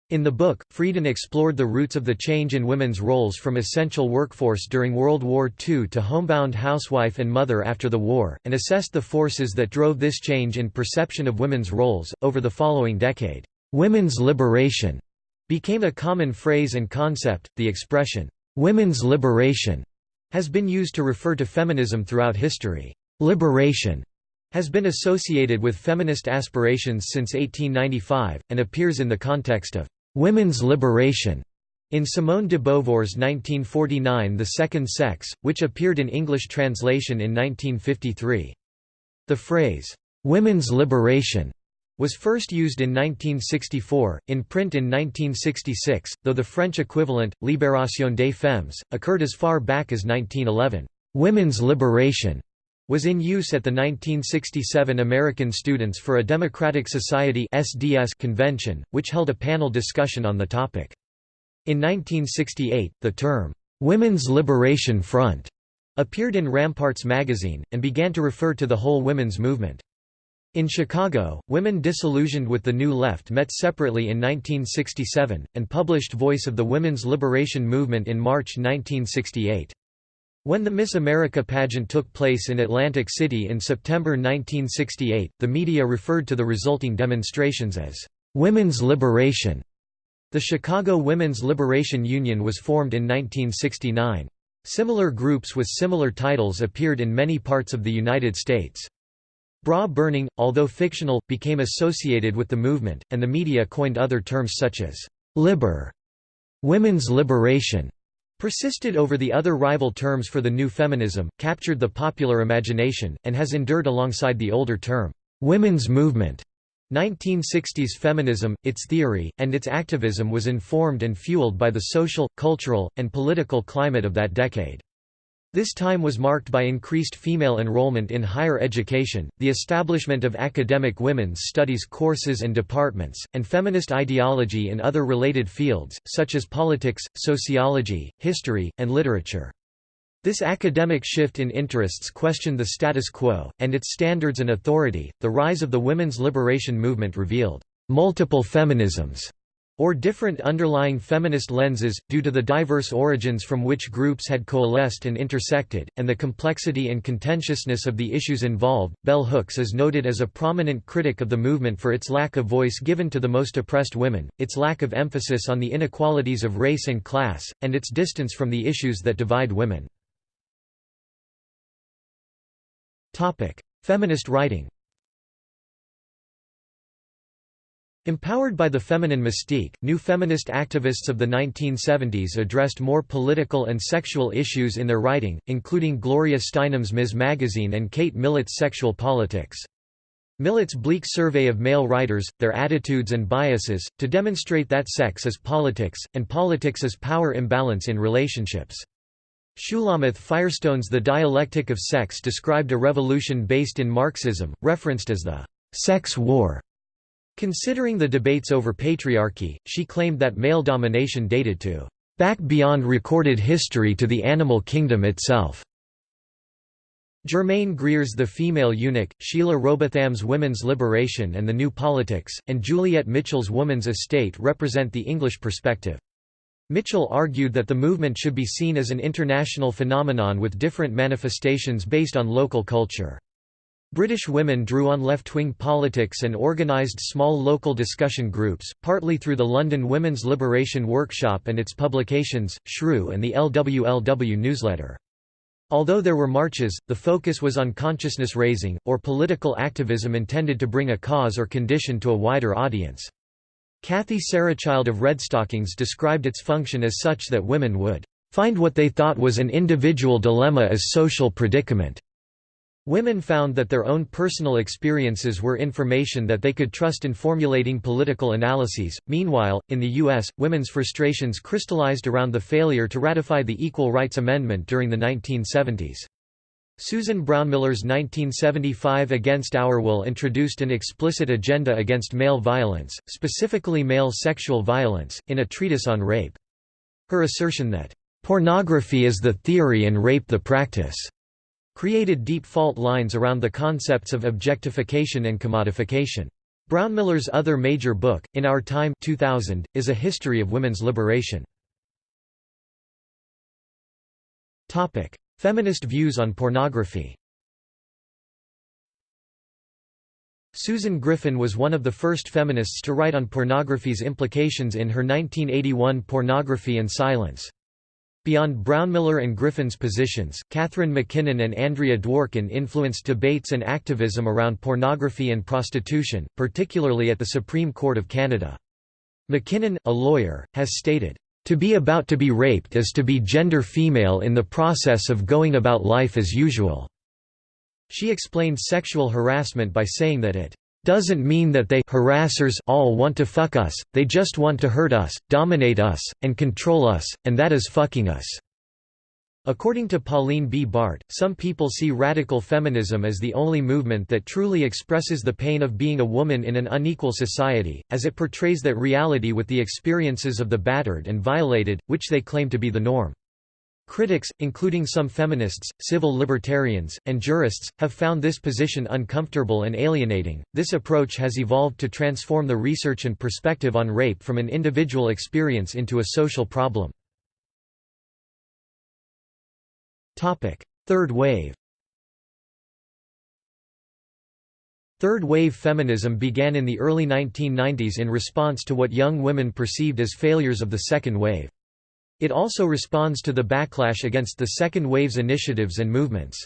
Speaker 1: In the book, Friedan explored the roots of the change in women's roles from essential workforce during World War II to homebound housewife and mother after the war, and assessed the forces that drove this change in perception of women's roles. Over the following decade, women's liberation became a common phrase and concept. The expression, women's liberation, has been used to refer to feminism throughout history. Liberation has been associated with feminist aspirations since 1895, and appears in the context of women's liberation In Simone de Beauvoir's 1949 The Second Sex, which appeared in English translation in 1953. The phrase, "'women's liberation' was first used in 1964, in print in 1966, though the French equivalent, Libération des femmes, occurred as far back as 1911. "'Women's liberation' was in use at the 1967 American Students for a Democratic Society SDS convention, which held a panel discussion on the topic. In 1968, the term, "'Women's Liberation Front' appeared in Ramparts magazine, and began to refer to the whole women's movement. In Chicago, women disillusioned with the New Left met separately in 1967, and published Voice of the Women's Liberation Movement in March 1968. When the Miss America pageant took place in Atlantic City in September 1968, the media referred to the resulting demonstrations as, "...women's liberation." The Chicago Women's Liberation Union was formed in 1969. Similar groups with similar titles appeared in many parts of the United States. Bra burning, although fictional, became associated with the movement, and the media coined other terms such as «liber», «women's liberation», persisted over the other rival terms for the new feminism, captured the popular imagination, and has endured alongside the older term «women's movement». 1960s feminism, its theory, and its activism was informed and fueled by the social, cultural, and political climate of that decade. This time was marked by increased female enrollment in higher education, the establishment of academic women's studies courses and departments, and feminist ideology in other related fields, such as politics, sociology, history, and literature. This academic shift in interests questioned the status quo, and its standards and authority. The rise of the women's liberation movement revealed multiple feminisms or different underlying feminist lenses, due to the diverse origins from which groups had coalesced and intersected, and the complexity and contentiousness of the issues involved. Bell Hooks is noted as a prominent critic of the movement for its lack of voice given to the most oppressed women, its lack of emphasis on the inequalities of race and class, and its distance from the issues that divide women. Feminist writing Empowered by the feminine mystique, new feminist activists of the 1970s addressed more political and sexual issues in their writing, including Gloria Steinem's Ms. Magazine and Kate Millett's Sexual Politics. Millett's bleak survey of male writers, their attitudes and biases, to demonstrate that sex is politics, and politics is power imbalance in relationships. Shulamith Firestone's The Dialectic of Sex described a revolution based in Marxism, referenced as the «sex war». Considering the debates over patriarchy, she claimed that male domination dated to «back beyond recorded history to the animal kingdom itself». Germaine Greer's The Female Eunuch, Sheila Rowbotham's Women's Liberation and the New Politics, and Juliet Mitchell's Woman's Estate represent the English perspective. Mitchell argued that the movement should be seen as an international phenomenon with different manifestations based on local culture. British women drew on left-wing politics and organised small local discussion groups, partly through the London Women's Liberation Workshop and its publications, Shrew and the LWLW newsletter. Although there were marches, the focus was on consciousness raising, or political activism intended to bring a cause or condition to a wider audience. Kathie Sarachild of Redstockings described its function as such that women would find what they thought was an individual dilemma as social predicament. Women found that their own personal experiences were information that they could trust in formulating political analyses. Meanwhile, in the U.S., women's frustrations crystallized around the failure to ratify the Equal Rights Amendment during the 1970s. Susan Brownmiller's 1975 Against Our Will introduced an explicit agenda against male violence, specifically male sexual violence, in a treatise on rape. Her assertion that, "...pornography is the theory and rape the practice," created deep fault lines around the concepts of objectification and commodification. Brownmiller's other major book, In Our Time 2000, is a history of women's liberation. Feminist views on pornography Susan Griffin was one of the first feminists to write on pornography's implications in her 1981 Pornography and Silence. Beyond Brownmiller and Griffin's positions, Catharine MacKinnon and Andrea Dworkin influenced debates and activism around pornography and prostitution, particularly at the Supreme Court of Canada. MacKinnon, a lawyer, has stated, To be about to be raped is to be gender female in the process of going about life as usual." She explained sexual harassment by saying that it doesn't mean that they harassers all want to fuck us, they just want to hurt us, dominate us, and control us, and that is fucking us." According to Pauline B. Bart, some people see radical feminism as the only movement that truly expresses the pain of being a woman in an unequal society, as it portrays that reality with the experiences of the battered and violated, which they claim to be the norm. Critics, including some feminists, civil libertarians, and jurists, have found this position uncomfortable and alienating. This approach has evolved to transform the research and perspective on rape from an individual experience into a social problem. Topic: Third wave. Third wave feminism began in the early 1990s in response to what young women perceived as failures of the second wave. It also responds to the backlash against the second wave's initiatives and movements.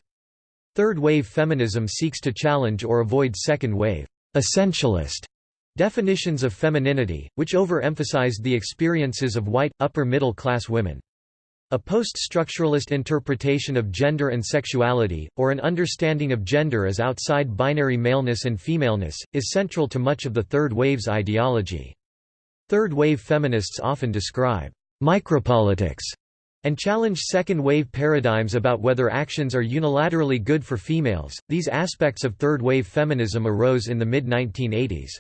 Speaker 1: Third wave feminism seeks to challenge or avoid second wave essentialist definitions of femininity, which overemphasized the experiences of white, upper-middle class women. A post-structuralist interpretation of gender and sexuality, or an understanding of gender as outside binary maleness and femaleness, is central to much of the Third Wave's ideology. Third Wave feminists often describe micropolitics and challenge second wave paradigms about whether actions are unilaterally good for females. These aspects of third wave feminism arose in the mid 1980s.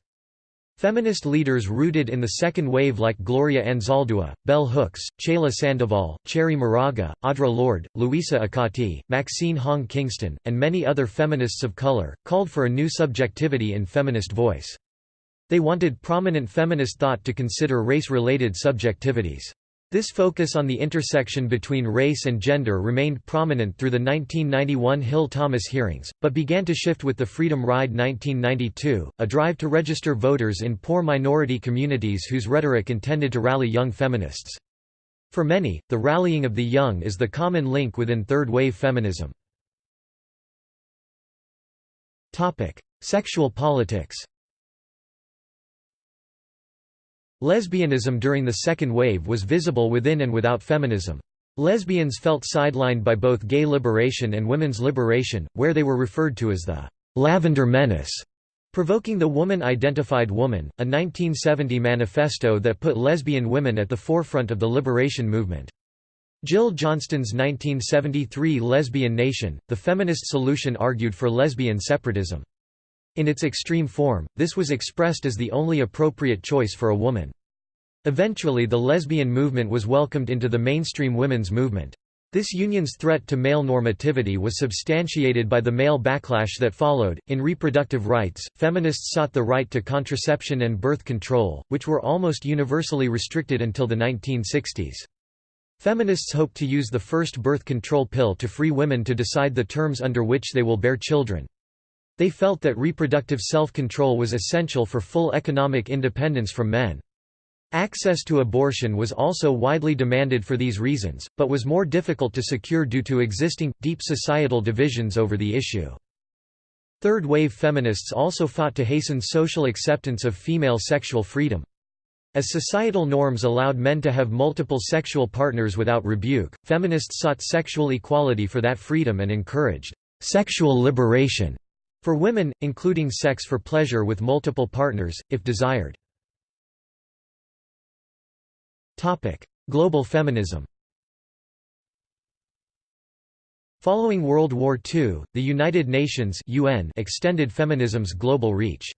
Speaker 1: Feminist leaders rooted in the second wave like Gloria Anzaldúa, Bell Hooks, Chela Sandoval, Cherríe Moraga, Audre Lorde, Louisa Akati, Maxine Hong Kingston, and many other feminists of color, called for a new subjectivity in feminist voice. They wanted prominent feminist thought to consider race-related subjectivities. This focus on the intersection between race and gender remained prominent through the 1991 Hill-Thomas hearings, but began to shift with the Freedom Ride 1992, a drive to register voters in poor minority communities whose rhetoric intended to rally young feminists. For many, the rallying of the young is the common link within third-wave feminism. Sexual politics Lesbianism during the second wave was visible within and without feminism. Lesbians felt sidelined by both gay liberation and women's liberation, where they were referred to as the «Lavender Menace», provoking the Woman-Identified Woman, a 1970 manifesto that put lesbian women at the forefront of the liberation movement. Jill Johnston's 1973 Lesbian Nation, the feminist solution argued for lesbian separatism. In its extreme form, this was expressed as the only appropriate choice for a woman. Eventually the lesbian movement was welcomed into the mainstream women's movement. This union's threat to male normativity was substantiated by the male backlash that followed. In reproductive rights, feminists sought the right to contraception and birth control, which were almost universally restricted until the 1960s. Feminists hoped to use the first birth control pill to free women to decide the terms under which they will bear children. They felt that reproductive self-control was essential for full economic independence from men. Access to abortion was also widely demanded for these reasons, but was more difficult to secure due to existing, deep societal divisions over the issue. Third-wave feminists also fought to hasten social acceptance of female sexual freedom. As societal norms allowed men to have multiple sexual partners without rebuke, feminists sought sexual equality for that freedom and encouraged sexual liberation for women, including sex for pleasure with multiple partners, if desired. Global feminism Following World War II, the United Nations UN extended feminism's global reach.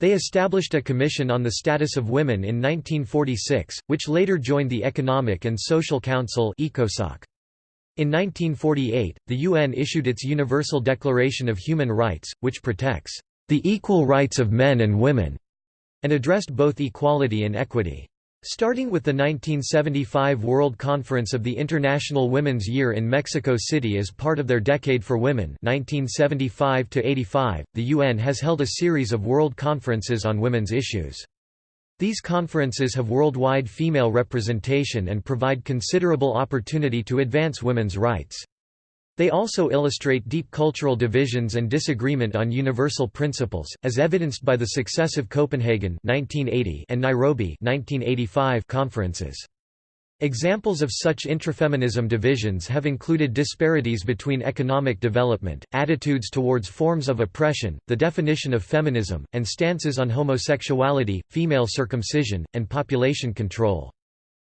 Speaker 1: They established a Commission on the Status of Women in 1946, which later joined the Economic and Social Council ECOSOC. In 1948, the UN issued its Universal Declaration of Human Rights, which protects the equal rights of men and women, and addressed both equality and equity. Starting with the 1975 World Conference of the International Women's Year in Mexico City as part of their Decade for Women 1975 the UN has held a series of world conferences on women's issues. These conferences have worldwide female representation and provide considerable opportunity to advance women's rights. They also illustrate deep cultural divisions and disagreement on universal principles, as evidenced by the successive Copenhagen 1980 and Nairobi 1985 conferences. Examples of such intrafeminism divisions have included disparities between economic development, attitudes towards forms of oppression, the definition of feminism, and stances on homosexuality, female circumcision, and population control.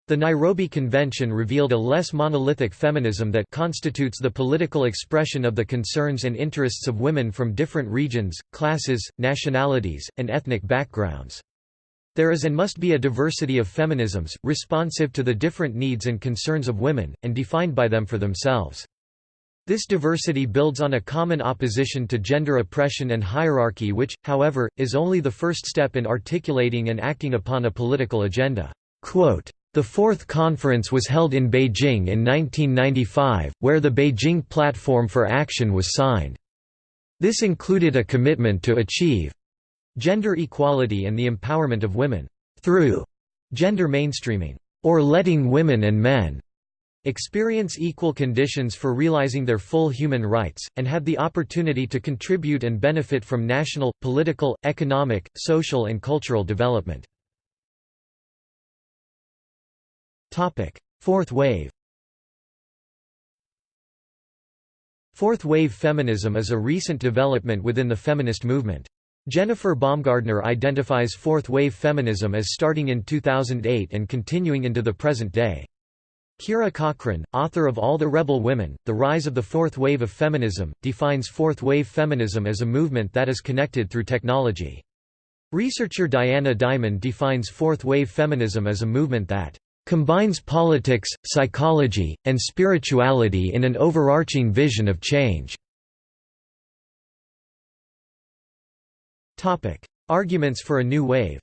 Speaker 1: The Nairobi Convention revealed a less monolithic feminism that constitutes the political expression of the concerns and interests of women from different regions, classes, nationalities, and ethnic backgrounds. There is and must be a diversity of feminisms, responsive to the different needs and concerns of women, and defined by them for themselves. This diversity builds on a common opposition to gender oppression and hierarchy which, however, is only the first step in articulating and acting upon a political agenda. Quote, the fourth conference was held in Beijing in 1995, where the Beijing Platform for Action was signed. This included a commitment to achieve gender equality and the empowerment of women through gender mainstreaming, or letting women and men experience equal conditions for realizing their full human rights, and have the opportunity to contribute and benefit from national, political, economic, social and cultural development. Fourth wave Fourth wave feminism is a recent development within the feminist movement. Jennifer Baumgardner identifies fourth wave feminism as starting in 2008 and continuing into the present day. Kira Cochrane, author of All the Rebel Women, The Rise of the Fourth Wave of Feminism, defines fourth wave feminism as a movement that is connected through technology. Researcher Diana Diamond defines fourth wave feminism as a movement that combines politics, psychology, and spirituality in an overarching vision of change. Arguments for a new wave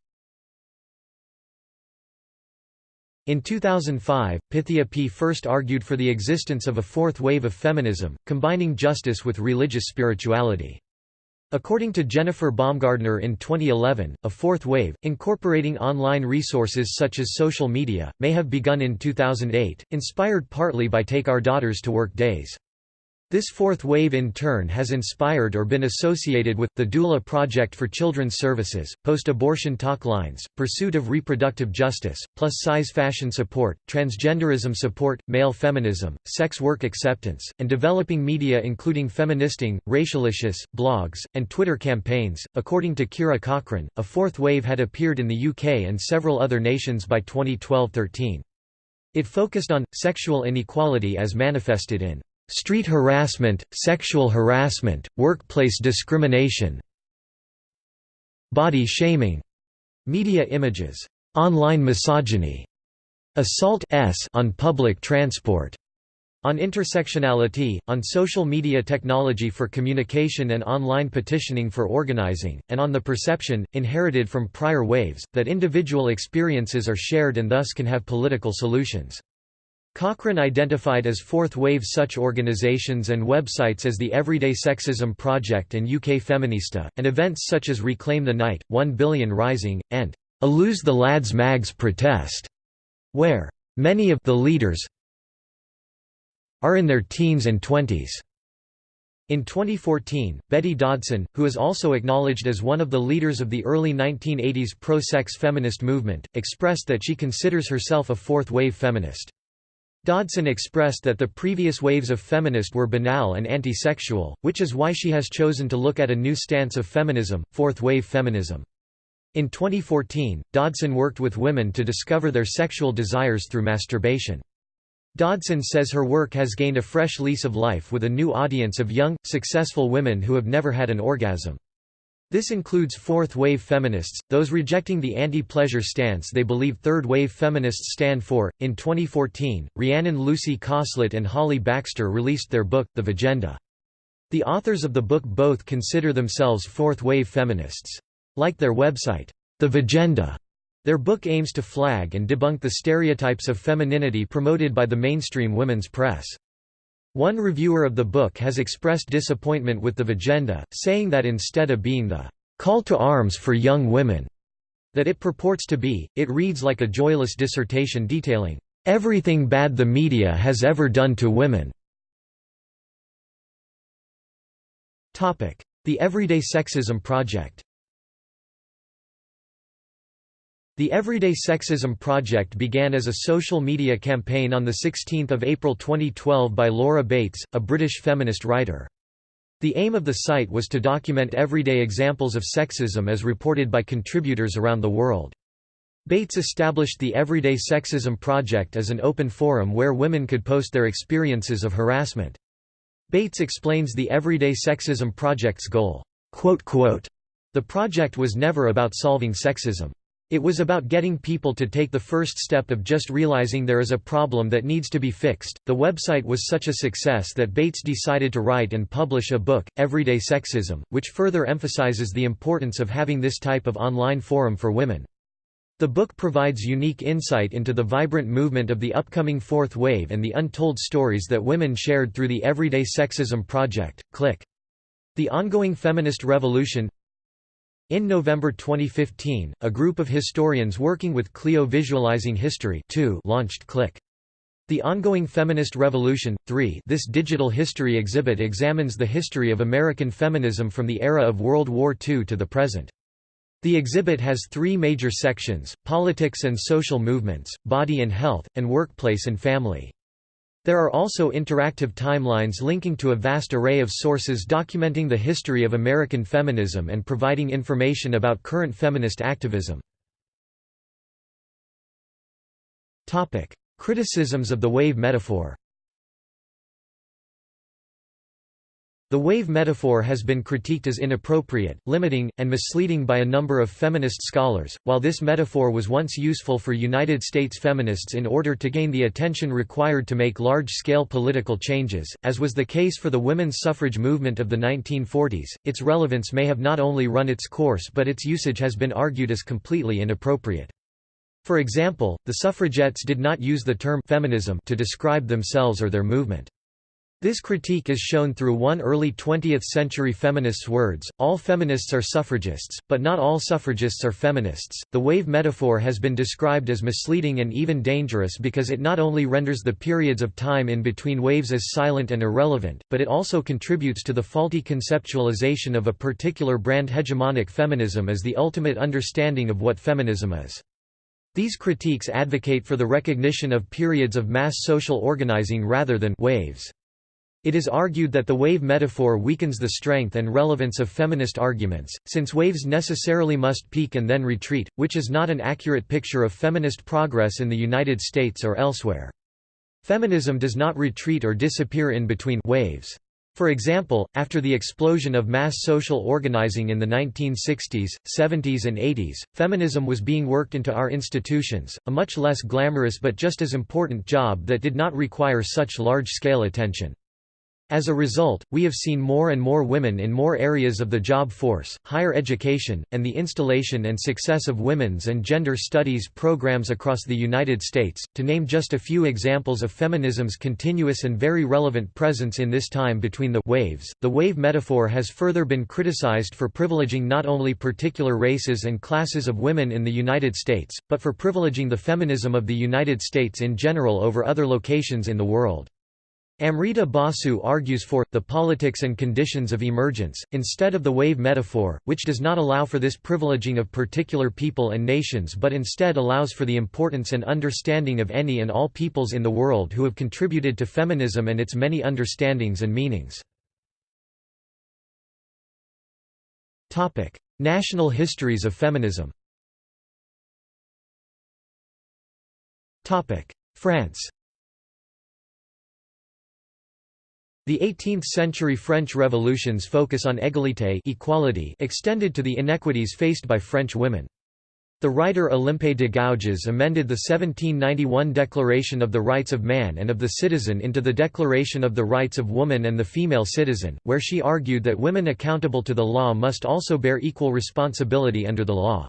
Speaker 1: In 2005, Pythia Peay first argued for the existence of a fourth wave of feminism, combining justice with religious spirituality. According to Jennifer Baumgardner in 2011, a fourth wave, incorporating online resources such as social media, may have begun in 2008, inspired partly by Take Our Daughters to Work days. This fourth wave in turn has inspired or been associated with, the Doula Project for Children's Services, post-abortion talk lines, pursuit of reproductive justice, plus-size fashion support, transgenderism support, male feminism, sex work acceptance, and developing media including feministing, racialicious, blogs, and Twitter campaigns. According to Kira Cochrane, a fourth wave had appeared in the UK and several other nations by 2012-13. It focused on, sexual inequality as manifested in street harassment, sexual harassment, workplace discrimination body shaming, media images, online misogyny, assault on public transport, on intersectionality, on social media technology for communication and online petitioning for organizing, and on the perception, inherited from prior waves, that individual experiences are shared and thus can have political solutions. Cochrane identified as fourth wave such organisations and websites as the Everyday Sexism Project and UK Feminista, and events such as Reclaim the Night, 1 Billion Rising, and a Lose the Lads Mags protest, where many of the leaders are in their teens and twenties. In 2014, Betty Dodson, who is also acknowledged as one of the leaders of the early 1980s pro-sex feminist movement, expressed that she considers herself a fourth-wave feminist. Dodson expressed that the previous waves of feminist were banal and anti-sexual, which is why she has chosen to look at a new stance of feminism, fourth-wave feminism. In 2014, Dodson worked with women to discover their sexual desires through masturbation. Dodson says her work has gained a fresh lease of life with a new audience of young, successful women who have never had an orgasm. This includes fourth-wave feminists, those rejecting the anti-pleasure stance they believe third-wave feminists stand for. In 2014, Rhiannon Lucy Cosslett and Holly Baxter released their book, The Vagenda. The authors of the book both consider themselves fourth-wave feminists. Like their website, The Vagenda, their book aims to flag and debunk the stereotypes of femininity promoted by the mainstream women's press. One reviewer of the book has expressed disappointment with the Vagenda, saying that instead of being the call to arms for young women that it purports to be, it reads like a joyless dissertation detailing everything bad the media has ever done to women. The Everyday Sexism Project The Everyday Sexism Project began as a social media campaign on 16 April 2012 by Laura Bates, a British feminist writer. The aim of the site was to document everyday examples of sexism as reported by contributors around the world. Bates established the Everyday Sexism Project as an open forum where women could post their experiences of harassment. Bates explains the Everyday Sexism Project's goal. The project was never about solving sexism. It was about getting people to take the first step of just realizing there is a problem that needs to be fixed. The website was such a success that Bates decided to write and publish a book, Everyday Sexism, which further emphasizes the importance of having this type of online forum for women. The book provides unique insight into the vibrant movement of the upcoming fourth wave and the untold stories that women shared through the Everyday Sexism Project. Click. The ongoing feminist revolution in November 2015, a group of historians working with Clio Visualizing History 2 launched Click. The Ongoing Feminist Revolution, 3 This digital history exhibit examines the history of American feminism from the era of World War II to the present. The exhibit has three major sections, politics and social movements, body and health, and workplace and family. There are also interactive timelines linking to a vast array of sources documenting the history of American feminism and providing information about current feminist activism. Criticisms of the wave metaphor The wave metaphor has been critiqued as inappropriate, limiting, and misleading by a number of feminist scholars. While this metaphor was once useful for United States feminists in order to gain the attention required to make large scale political changes, as was the case for the women's suffrage movement of the 1940s, its relevance may have not only run its course but its usage has been argued as completely inappropriate. For example, the suffragettes did not use the term feminism to describe themselves or their movement. This critique is shown through one early 20th-century feminist's words, all feminists are suffragists, but not all suffragists are feminists. The wave metaphor has been described as misleading and even dangerous because it not only renders the periods of time in between waves as silent and irrelevant, but it also contributes to the faulty conceptualization of a particular brand hegemonic feminism as the ultimate understanding of what feminism is. These critiques advocate for the recognition of periods of mass social organizing rather than waves. It is argued that the wave metaphor weakens the strength and relevance of feminist arguments, since waves necessarily must peak and then retreat, which is not an accurate picture of feminist progress in the United States or elsewhere. Feminism does not retreat or disappear in between waves. For example, after the explosion of mass social organizing in the 1960s, 70s and 80s, feminism was being worked into our institutions, a much less glamorous but just as important job that did not require such large-scale attention. As a result, we have seen more and more women in more areas of the job force, higher education, and the installation and success of women's and gender studies programs across the United States, to name just a few examples of feminism's continuous and very relevant presence in this time between the waves. The wave metaphor has further been criticized for privileging not only particular races and classes of women in the United States, but for privileging the feminism of the United States in general over other locations in the world. Amrita Basu argues for, the politics and conditions of emergence, instead of the wave metaphor, which does not allow for this privileging of particular people and nations but instead allows for the importance and understanding of any and all peoples in the world who have contributed to feminism and its many understandings and meanings. National histories of feminism. France The 18th-century French revolutions focus on égalité equality extended to the inequities faced by French women. The writer Olympe de Gouges amended the 1791 Declaration of the Rights of Man and of the Citizen into the Declaration of the Rights of Woman and the Female Citizen, where she argued that women accountable to the law must also bear equal responsibility under the law.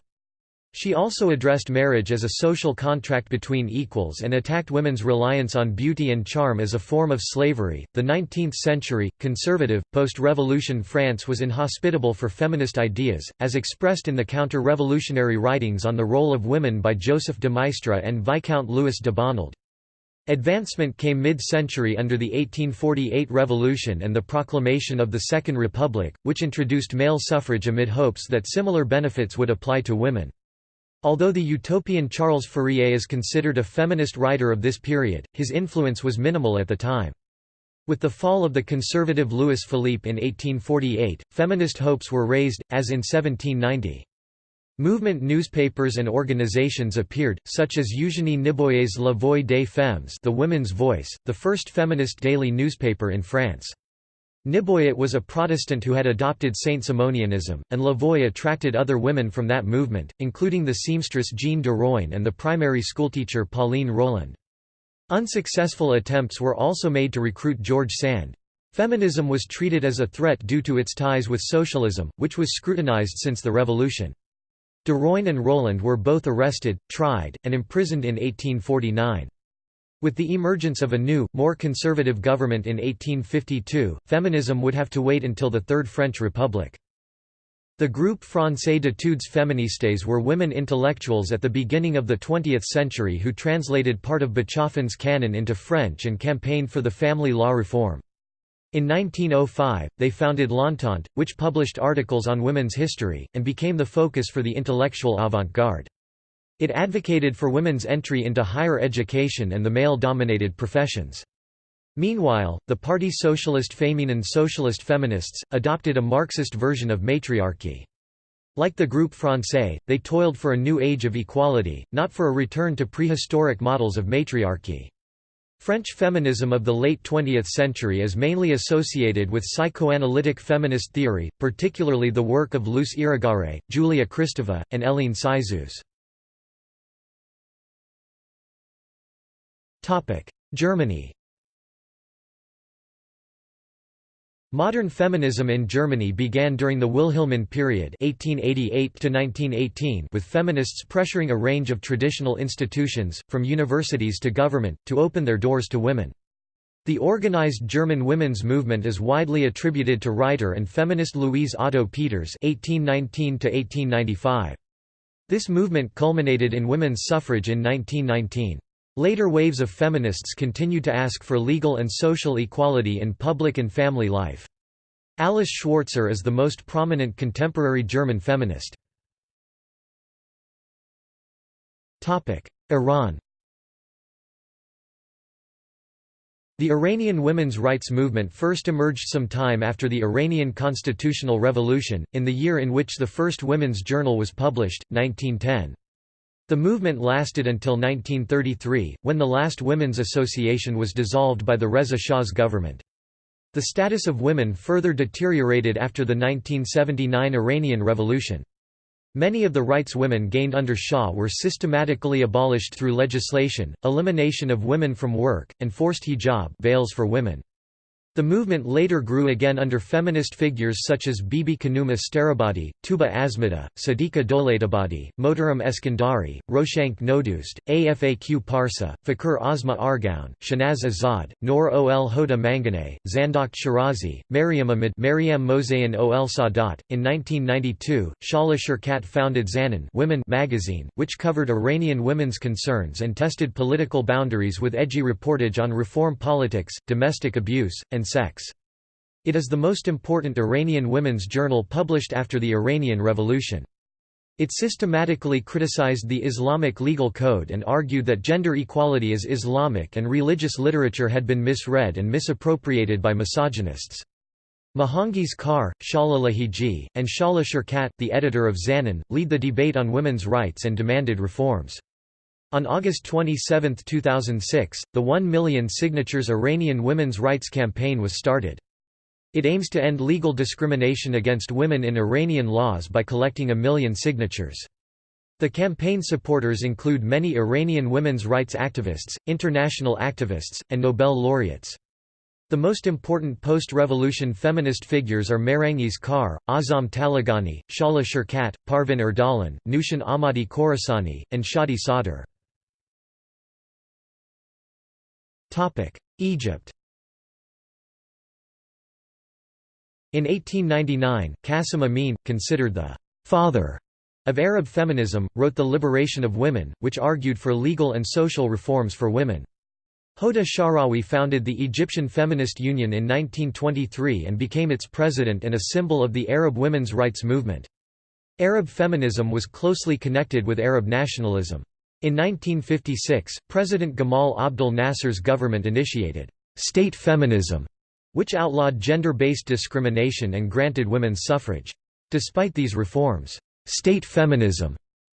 Speaker 1: She also addressed marriage as a social contract between equals and attacked women's reliance on beauty and charm as a form of slavery. The 19th century, conservative, post revolution France was inhospitable for feminist ideas, as expressed in the counter revolutionary writings on the role of women by Joseph de Maistre and Viscount Louis de Bonald. Advancement came mid-century under the 1848 Revolution and the proclamation of the Second Republic, which introduced male suffrage amid hopes that similar benefits would apply to women. Although the utopian Charles Fourier is considered a feminist writer of this period, his influence was minimal at the time. With the fall of the conservative Louis Philippe in 1848, feminist hopes were raised, as in 1790. Movement newspapers and organizations appeared, such as Eugénie Niboyet's La Voix des Femmes the Women's Voice, the first feminist daily newspaper in France. Niboyet was a Protestant who had adopted Saint-Simonianism, and La Voix attracted other women from that movement, including the seamstress Jeanne Deroin and the primary schoolteacher Pauline Roland. Unsuccessful attempts were also made to recruit George Sand. Feminism was treated as a threat due to its ties with socialism, which was scrutinized since the revolution. Deroin and Roland were both arrested, tried, and imprisoned in 1849. With the emergence of a new, more conservative government in 1852, feminism would have to wait until the Third French Republic. The groupe Français d'études féministes were women intellectuals at the beginning of the 20th century who translated part of Bachofen's canon into French and campaigned for the family law reform. In 1905, they founded L'Entente, which published articles on women's history, and became the focus for the intellectual avant-garde. It advocated for women's entry into higher education and the male-dominated professions. Meanwhile, the Parti Socialiste Féminin Socialist Feminists, adopted a Marxist version of matriarchy. Like the Groupe Français, they toiled for a new age of equality, not for a return to prehistoric models of matriarchy. French feminism of the late 20th century is mainly associated with psychoanalytic feminist theory, particularly the work of Luce Irigaray, Julia Kristeva, and Hélène Cixous. Germany Modern feminism in Germany began during the Wilhelmine period 1888 with feminists pressuring a range of traditional institutions, from universities to government, to open their doors to women. The organized German women's movement is widely attributed to writer and feminist Louise Otto Peters (1819–1895). This movement culminated in women's suffrage in 1919. Later waves of feminists continued to ask for legal and social equality in public and family life. Alice Schwarzer is the most prominent contemporary German feminist. Iran The Iranian women's rights movement first emerged some time after the Iranian constitutional revolution, in the year in which the first women's journal was published, 1910. The movement lasted until 1933, when the last Women's Association was dissolved by the Reza Shah's government. The status of women further deteriorated after the 1979 Iranian Revolution. Many of the rights women gained under Shah were systematically abolished through legislation, elimination of women from work, and forced hijab veils for women. The movement later grew again under feminist figures such as Bibi Khanum Astarabadi, Tuba Asmada, Sadiqa Dolatabadi, Motaram Eskandari, Roshank Nodust, Afaq Parsa, Fakir Asma Argaon, Shanaz Azad, Nor Ol Hoda Manganeh, Zandakht Shirazi, Maryam Ahmad Maryam Ol Sadat. In 1992, Shahla Sherkat founded Zanan Women magazine, which covered Iranian women's concerns and tested political boundaries with edgy reportage on reform politics, domestic abuse, and sex. It is the most important Iranian women's journal published after the Iranian Revolution. It systematically criticized the Islamic legal code and argued that gender equality is Islamic and religious literature had been misread and misappropriated by misogynists. Mehrangiz Kar, Shahla Lahiji, and Shahla Sherkat, the editor of Zanan, lead the debate on women's rights and demanded reforms. On August 27, 2006, the 1 million signatures Iranian women's rights campaign was started. It aims to end legal discrimination against women in Iranian laws by collecting a million signatures. The campaign supporters include many Iranian women's rights activists, international activists, and Nobel laureates. The most important post-revolution feminist figures are Mehrangiz Kar, Azam Taleghani, Shahla Sherkat, Parvin Ardalan, Noushin Ahmadi Khorasani, and Shadi Sadr. Egypt In 1899, Qasim Amin, considered the «father» of Arab feminism, wrote The Liberation of Women, which argued for legal and social reforms for women. Hoda Sha'rawi founded the Egyptian Feminist Union in 1923 and became its president and a symbol of the Arab women's rights movement. Arab feminism was closely connected with Arab nationalism. In 1956, President Gamal Abdel Nasser's government initiated state feminism, which outlawed gender-based discrimination and granted women's suffrage. Despite these reforms, state feminism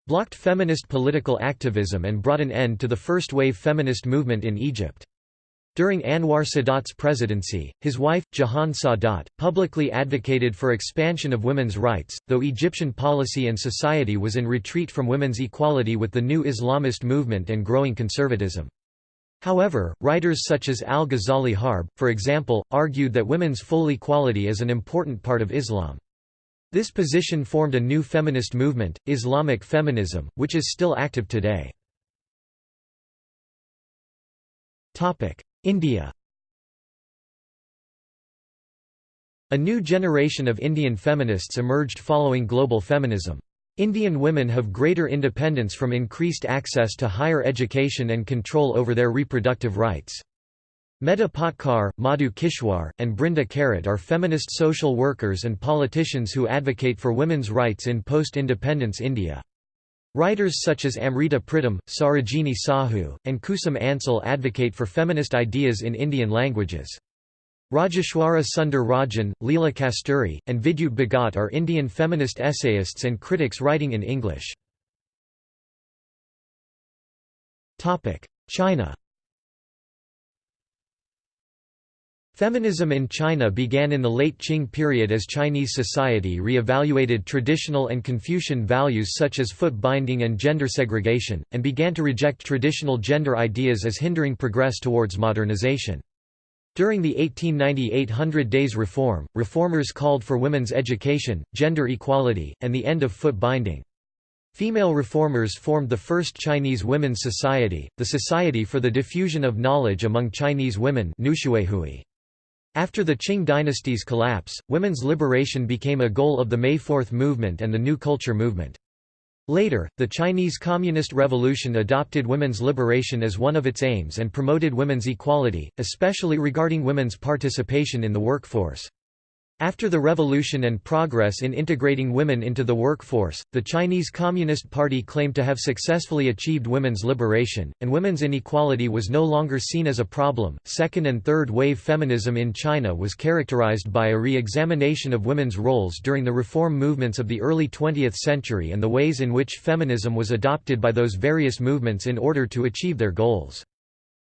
Speaker 1: blocked feminist political activism and brought an end to the first-wave feminist movement in Egypt. During Anwar Sadat's presidency, his wife, Jahan Sadat, publicly advocated for expansion of women's rights, though Egyptian policy and society was in retreat from women's equality with the new Islamist movement and growing conservatism. However, writers such as al-Ghazali Harb, for example, argued that women's full equality is an important part of Islam. This position formed a new feminist movement, Islamic feminism, which is still active today. India A new generation of Indian feminists emerged following global feminism. Indian women have greater independence from increased access to higher education and control over their reproductive rights. Medha Patkar, Madhu Kishwar, and Brinda Karat are feminist social workers and politicians who advocate for women's rights in post-independence India. Writers such as Amrita Pritam, Sarojini Sahu, and Kusum Ansal advocate for feminist ideas in Indian languages. Rajeshwara Sundar Rajan, Leela Kasturi, and Vidyut Bhagat are Indian feminist essayists and critics writing in English. China Feminism in China began in the late Qing period as Chinese society re-evaluated traditional and Confucian values such as foot binding and gender segregation, and began to reject traditional gender ideas as hindering progress towards modernization. During the 1898 Hundred Days Reform, reformers called for women's education, gender equality, and the end of foot binding. Female reformers formed the first Chinese Women's Society, the Society for the Diffusion of Knowledge Among Chinese Women after the Qing dynasty's collapse, women's liberation became a goal of the May Fourth movement and the New Culture movement. Later, the Chinese Communist Revolution adopted women's liberation as one of its aims and promoted women's equality, especially regarding women's participation in the workforce. After the revolution and progress in integrating women into the workforce, the Chinese Communist Party claimed to have successfully achieved women's liberation, and women's inequality was no longer seen as a problem. Second and third wave feminism in China was characterized by a re examination of women's roles during the reform movements of the early 20th century and the ways in which feminism was adopted by those various movements in order to achieve their goals.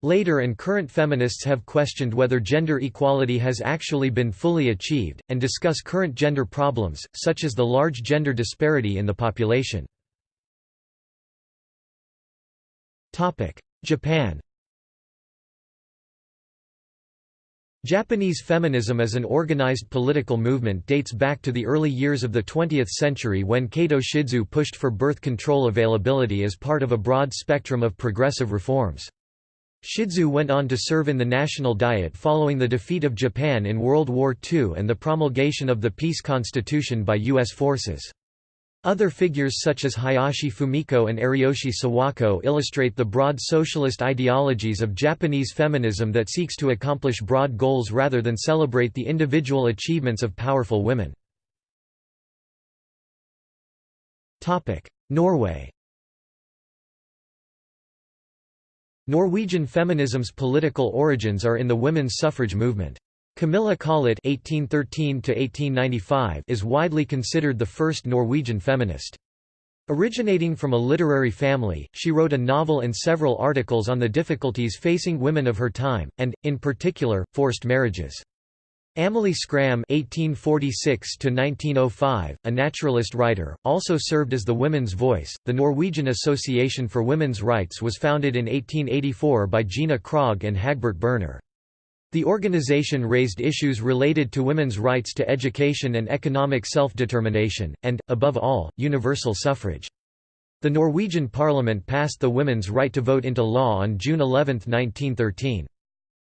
Speaker 1: Later and current feminists have questioned whether gender equality has actually been fully achieved, and discuss current gender problems, such as the large gender disparity in the population. Japan Japanese feminism as an organized political movement dates back to the early years of the 20th century when Kato Shizu pushed for birth control availability as part of a broad spectrum of progressive reforms. Shizu went on to serve in the National Diet following the defeat of Japan in World War II and the promulgation of the peace constitution by U.S. forces. Other figures such as Hayashi Fumiko and Ariyoshi Sawako illustrate the broad socialist ideologies of Japanese feminism that seeks to accomplish broad goals rather than celebrate the individual achievements of powerful women. Norway Norwegian feminism's political origins are in the women's suffrage movement. Camilla Collett (1813–1895) is widely considered the first Norwegian feminist. Originating from a literary family, she wrote a novel and several articles on the difficulties facing women of her time, and, in particular, forced marriages. Amalie Skram (1846–1905), a naturalist writer, also served as the women's voice. The Norwegian Association for Women's Rights was founded in 1884 by Gina Krog and Hagbert Berner. The organization raised issues related to women's rights to education and economic self-determination, and, above all, universal suffrage. The Norwegian parliament passed the women's right to vote into law on June 11, 1913.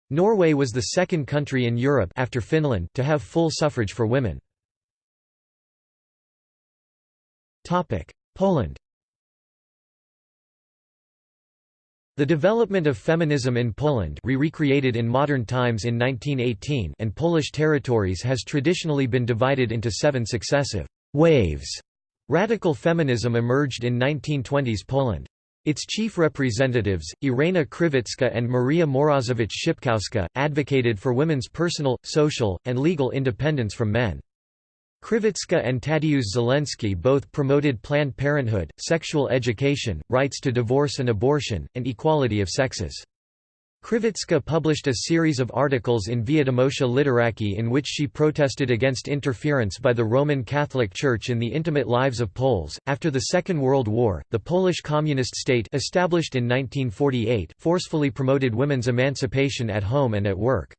Speaker 1: Norway was the second country in Europe after Finland to have full suffrage for women. Poland The development of feminism in Poland re-recreated in modern times in 1918 and Polish territories has traditionally been divided into seven successive «waves» Radical feminism emerged in 1920s Poland. Its chief representatives, Irena Krzywicka and Maria Morozowicz-Szczepkowska, advocated for women's personal, social, and legal independence from men. Krzywicka and Tadeusz Zielinski both promoted Planned Parenthood, sexual education, rights to divorce and abortion, and equality of sexes. Krzywicka published a series of articles in Wiadomości Literackie in which she protested against interference by the Roman Catholic Church in the intimate lives of Poles. After the Second World War, the Polish Communist state established in 1948 forcefully promoted women's emancipation at home and at work.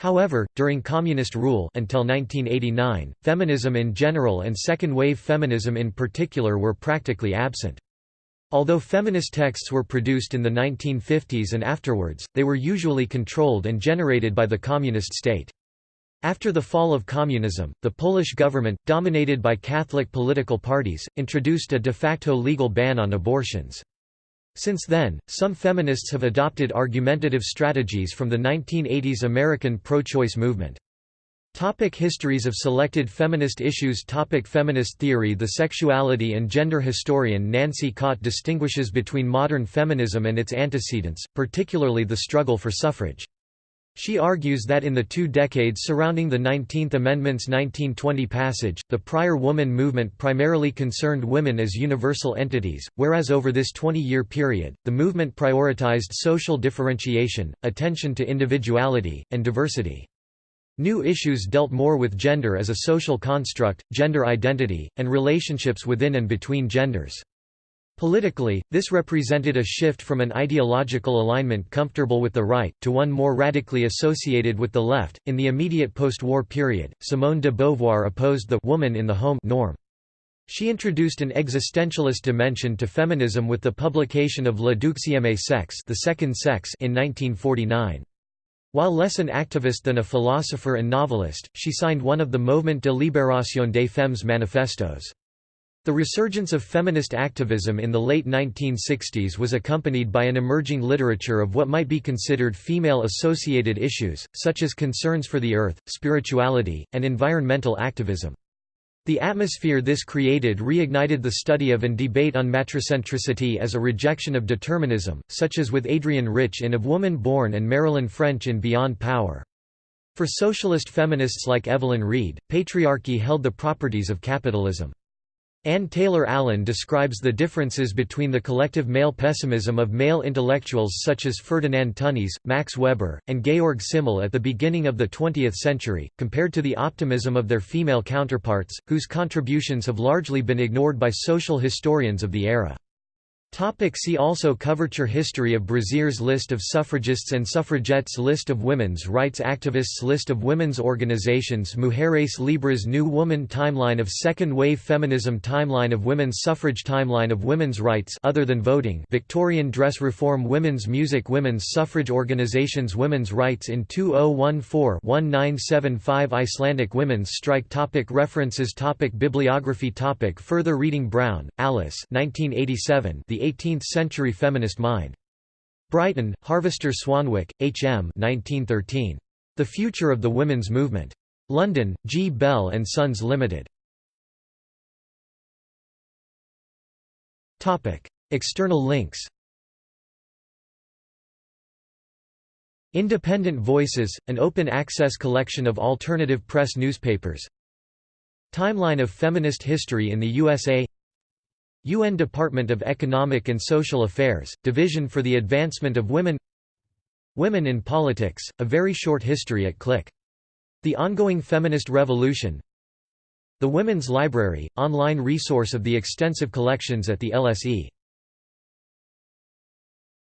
Speaker 1: However, during communist rule until 1989, feminism in general and second-wave feminism in particular were practically absent. Although feminist texts were produced in the 1950s and afterwards, they were usually controlled and generated by the communist state. After the fall of communism, the Polish government, dominated by Catholic political parties, introduced a de facto legal ban on abortions. Since then, some feminists have adopted argumentative strategies from the 1980s American pro-choice movement. Topic histories of selected feminist issues Topic Feminist theory The sexuality and gender historian Nancy Cott distinguishes between modern feminism and its antecedents, particularly the struggle for suffrage. She argues that in the two decades surrounding the 19th Amendment's 1920 passage, the prior woman movement primarily concerned women as universal entities, whereas over this 20-year period, the movement prioritized social differentiation, attention to individuality, and diversity. New issues dealt more with gender as a social construct, gender identity, and relationships within and between genders. Politically, this represented a shift from an ideological alignment comfortable with the right, to one more radically associated with the left. In the immediate post war period, Simone de Beauvoir opposed the woman in the home norm. She introduced an existentialist dimension to feminism with the publication of Le Deuxième Sexe, the Second Sex in 1949. While less an activist than a philosopher and novelist, she signed one of the Mouvement de Libération des Femmes manifestos. The resurgence of feminist activism in the late 1960s was accompanied by an emerging literature of what might be considered female-associated issues, such as concerns for the earth, spirituality, and environmental activism. The atmosphere this created reignited the study of and debate on matricentricity as a rejection of determinism, such as with Adrienne Rich in Of Woman Born and Marilyn French in Beyond Power. For socialist feminists like Evelyn Reed, patriarchy held the properties of capitalism. Ann Taylor Allen describes the differences between the collective male pessimism of male intellectuals such as Ferdinand Tönnies, Max Weber, and Georg Simmel at the beginning of the 20th century, compared to the optimism of their female counterparts, whose contributions have largely been ignored by social historians of the era. Topic see also Coverture History of Brazzers List of suffragists and suffragettes List of women's rights activists List of women's organizations Mujeres Libres New Woman Timeline of Second-Wave Feminism Timeline of women's suffrage Timeline of women's rights other than voting Victorian dress reform Women's music Women's suffrage organizations Women's rights in 2014-1975 Icelandic women's strike topic References topic Bibliography topic Further reading Brown, Alice 1987 The 18th-century feminist mind. Brighton, Harvester Swanwick, H. M. 1913. The Future of the Women's Movement. London, G. Bell and Sons Limited. Topic: External links Independent Voices, an open-access collection of alternative press newspapers Timeline of feminist history in the USA UN Department of Economic and Social Affairs, Division for the Advancement of Women Women in Politics, A Very Short History at Click. The Ongoing Feminist Revolution The Women's Library, online resource of the extensive collections at the LSE